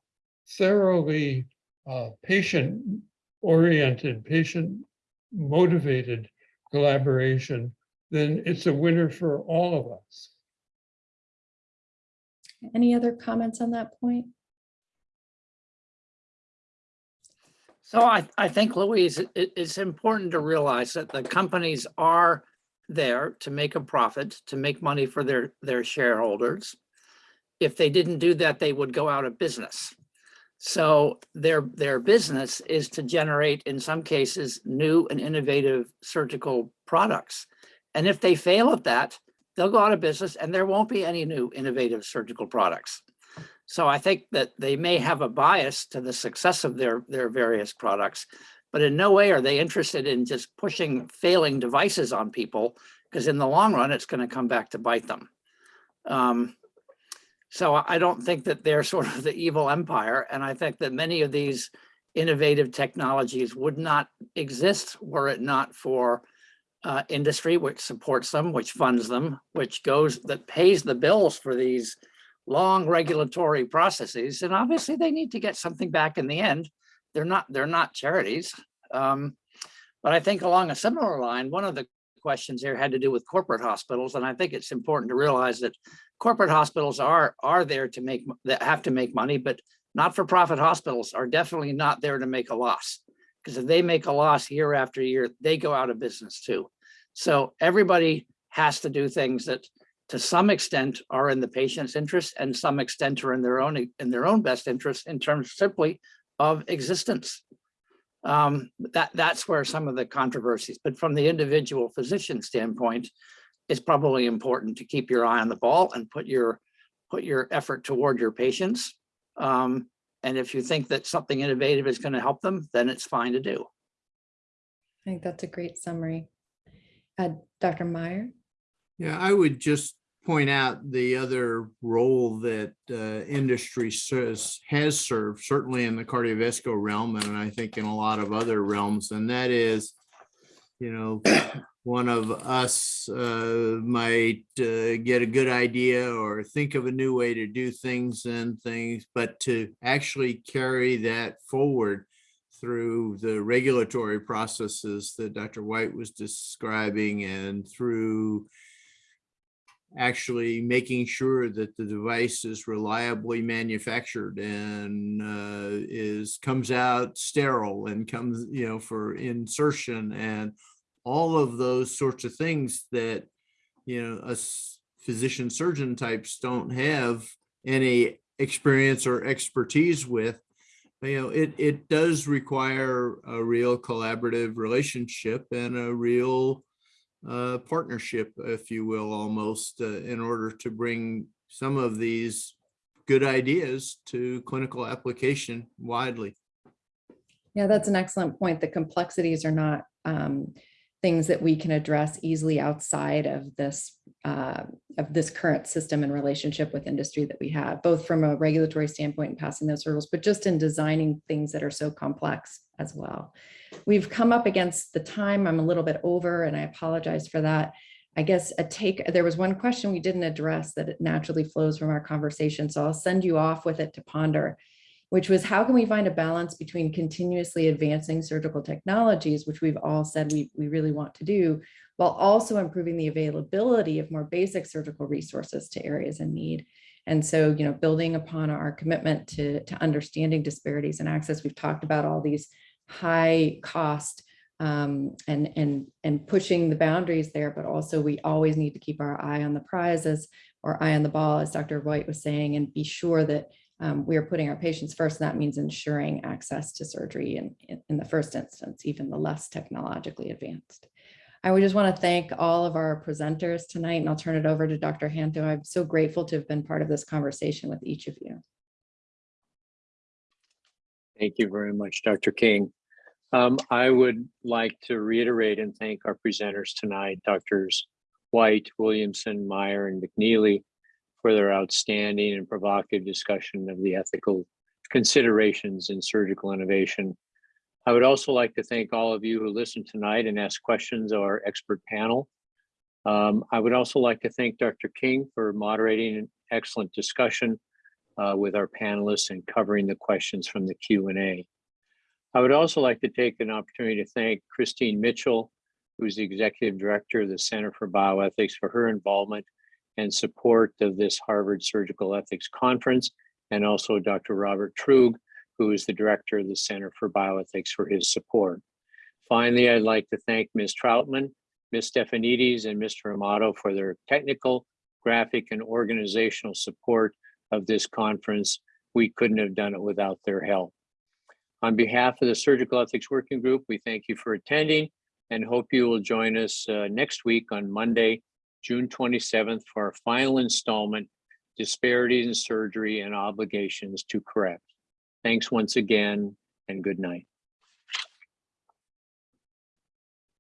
thoroughly uh, patient-oriented, patient-motivated collaboration, then it's a winner for all of us. Any other comments on that point? So I, I think Louise, it, it's important to realize that the companies are there to make a profit, to make money for their, their shareholders. If they didn't do that, they would go out of business. So their, their business is to generate, in some cases, new and innovative surgical products. And if they fail at that, they'll go out of business and there won't be any new innovative surgical products. So I think that they may have a bias to the success of their, their various products, but in no way are they interested in just pushing failing devices on people, because in the long run, it's going to come back to bite them. Um, so I don't think that they're sort of the evil empire, and I think that many of these innovative technologies would not exist were it not for uh, industry, which supports them, which funds them, which goes, that pays the bills for these long regulatory processes. And obviously they need to get something back in the end. They're not, they're not charities. Um, but I think along a similar line, one of the questions here had to do with corporate hospitals. And I think it's important to realize that corporate hospitals are, are there to make, that have to make money, but not-for-profit hospitals are definitely not there to make a loss. Because if they make a loss year after year, they go out of business too. So everybody has to do things that to some extent are in the patient's interest and some extent are in their own in their own best interest in terms simply of existence. Um, that that's where some of the controversies, but from the individual physician standpoint, it's probably important to keep your eye on the ball and put your put your effort toward your patients. Um, and if you think that something innovative is going to help them, then it's fine to do. I think that's a great summary. Uh, Dr. Mayer? Yeah, I would just point out the other role that uh, industry says has served, certainly in the cardiovascular realm, and I think in a lot of other realms, and that is, you know, one of us uh, might uh, get a good idea or think of a new way to do things and things, but to actually carry that forward through the regulatory processes that Dr. White was describing and through actually making sure that the device is reliably manufactured and uh, is comes out sterile and comes, you know, for insertion and all of those sorts of things that, you know, us physician surgeon types don't have any experience or expertise with you know, it, it does require a real collaborative relationship and a real uh, partnership, if you will, almost uh, in order to bring some of these good ideas to clinical application widely. Yeah, that's an excellent point. The complexities are not um, things that we can address easily outside of this uh, of this current system and relationship with industry that we have, both from a regulatory standpoint and passing those hurdles, but just in designing things that are so complex as well. We've come up against the time. I'm a little bit over and I apologize for that. I guess a take, there was one question we didn't address that it naturally flows from our conversation. So I'll send you off with it to ponder. Which was how can we find a balance between continuously advancing surgical technologies, which we've all said we, we really want to do, while also improving the availability of more basic surgical resources to areas in need. And so, you know, building upon our commitment to, to understanding disparities in access, we've talked about all these high cost um, and, and, and pushing the boundaries there, but also we always need to keep our eye on the prizes or eye on the ball, as Dr. White was saying, and be sure that um, we are putting our patients first. And that means ensuring access to surgery in, in, the first instance, even the less technologically advanced. I would just want to thank all of our presenters tonight, and I'll turn it over to Dr. Hanto. I'm so grateful to have been part of this conversation with each of you. Thank you very much, Dr. King. Um, I would like to reiterate and thank our presenters tonight, Doctors White, Williamson, Mayer, and McKneally for their outstanding and provocative discussion of the ethical considerations in surgical innovation. I would also like to thank all of you who listened tonight and asked questions of our expert panel. Um, I would also like to thank Dr. King for moderating an excellent discussion uh, with our panelists and covering the questions from the Q&A. I would also like to take an opportunity to thank Christine Mitchell, who's the Executive Director of the Center for Bioethics for her involvement and support of this Harvard Surgical Ethics Conference, and also Dr. Robert Truog, who is the Director of the Center for Bioethics for his support. Finally, I'd like to thank Ms. Troutman, Ms. Stefanides, and Mr. Amato for their technical, graphic, and organizational support of this conference. We couldn't have done it without their help. On behalf of the Surgical Ethics Working Group, we thank you for attending and hope you will join us uh, next week on Monday, June 27th for our final installment, Disparities in Surgery and Obligations to Correct. Thanks once again and good night.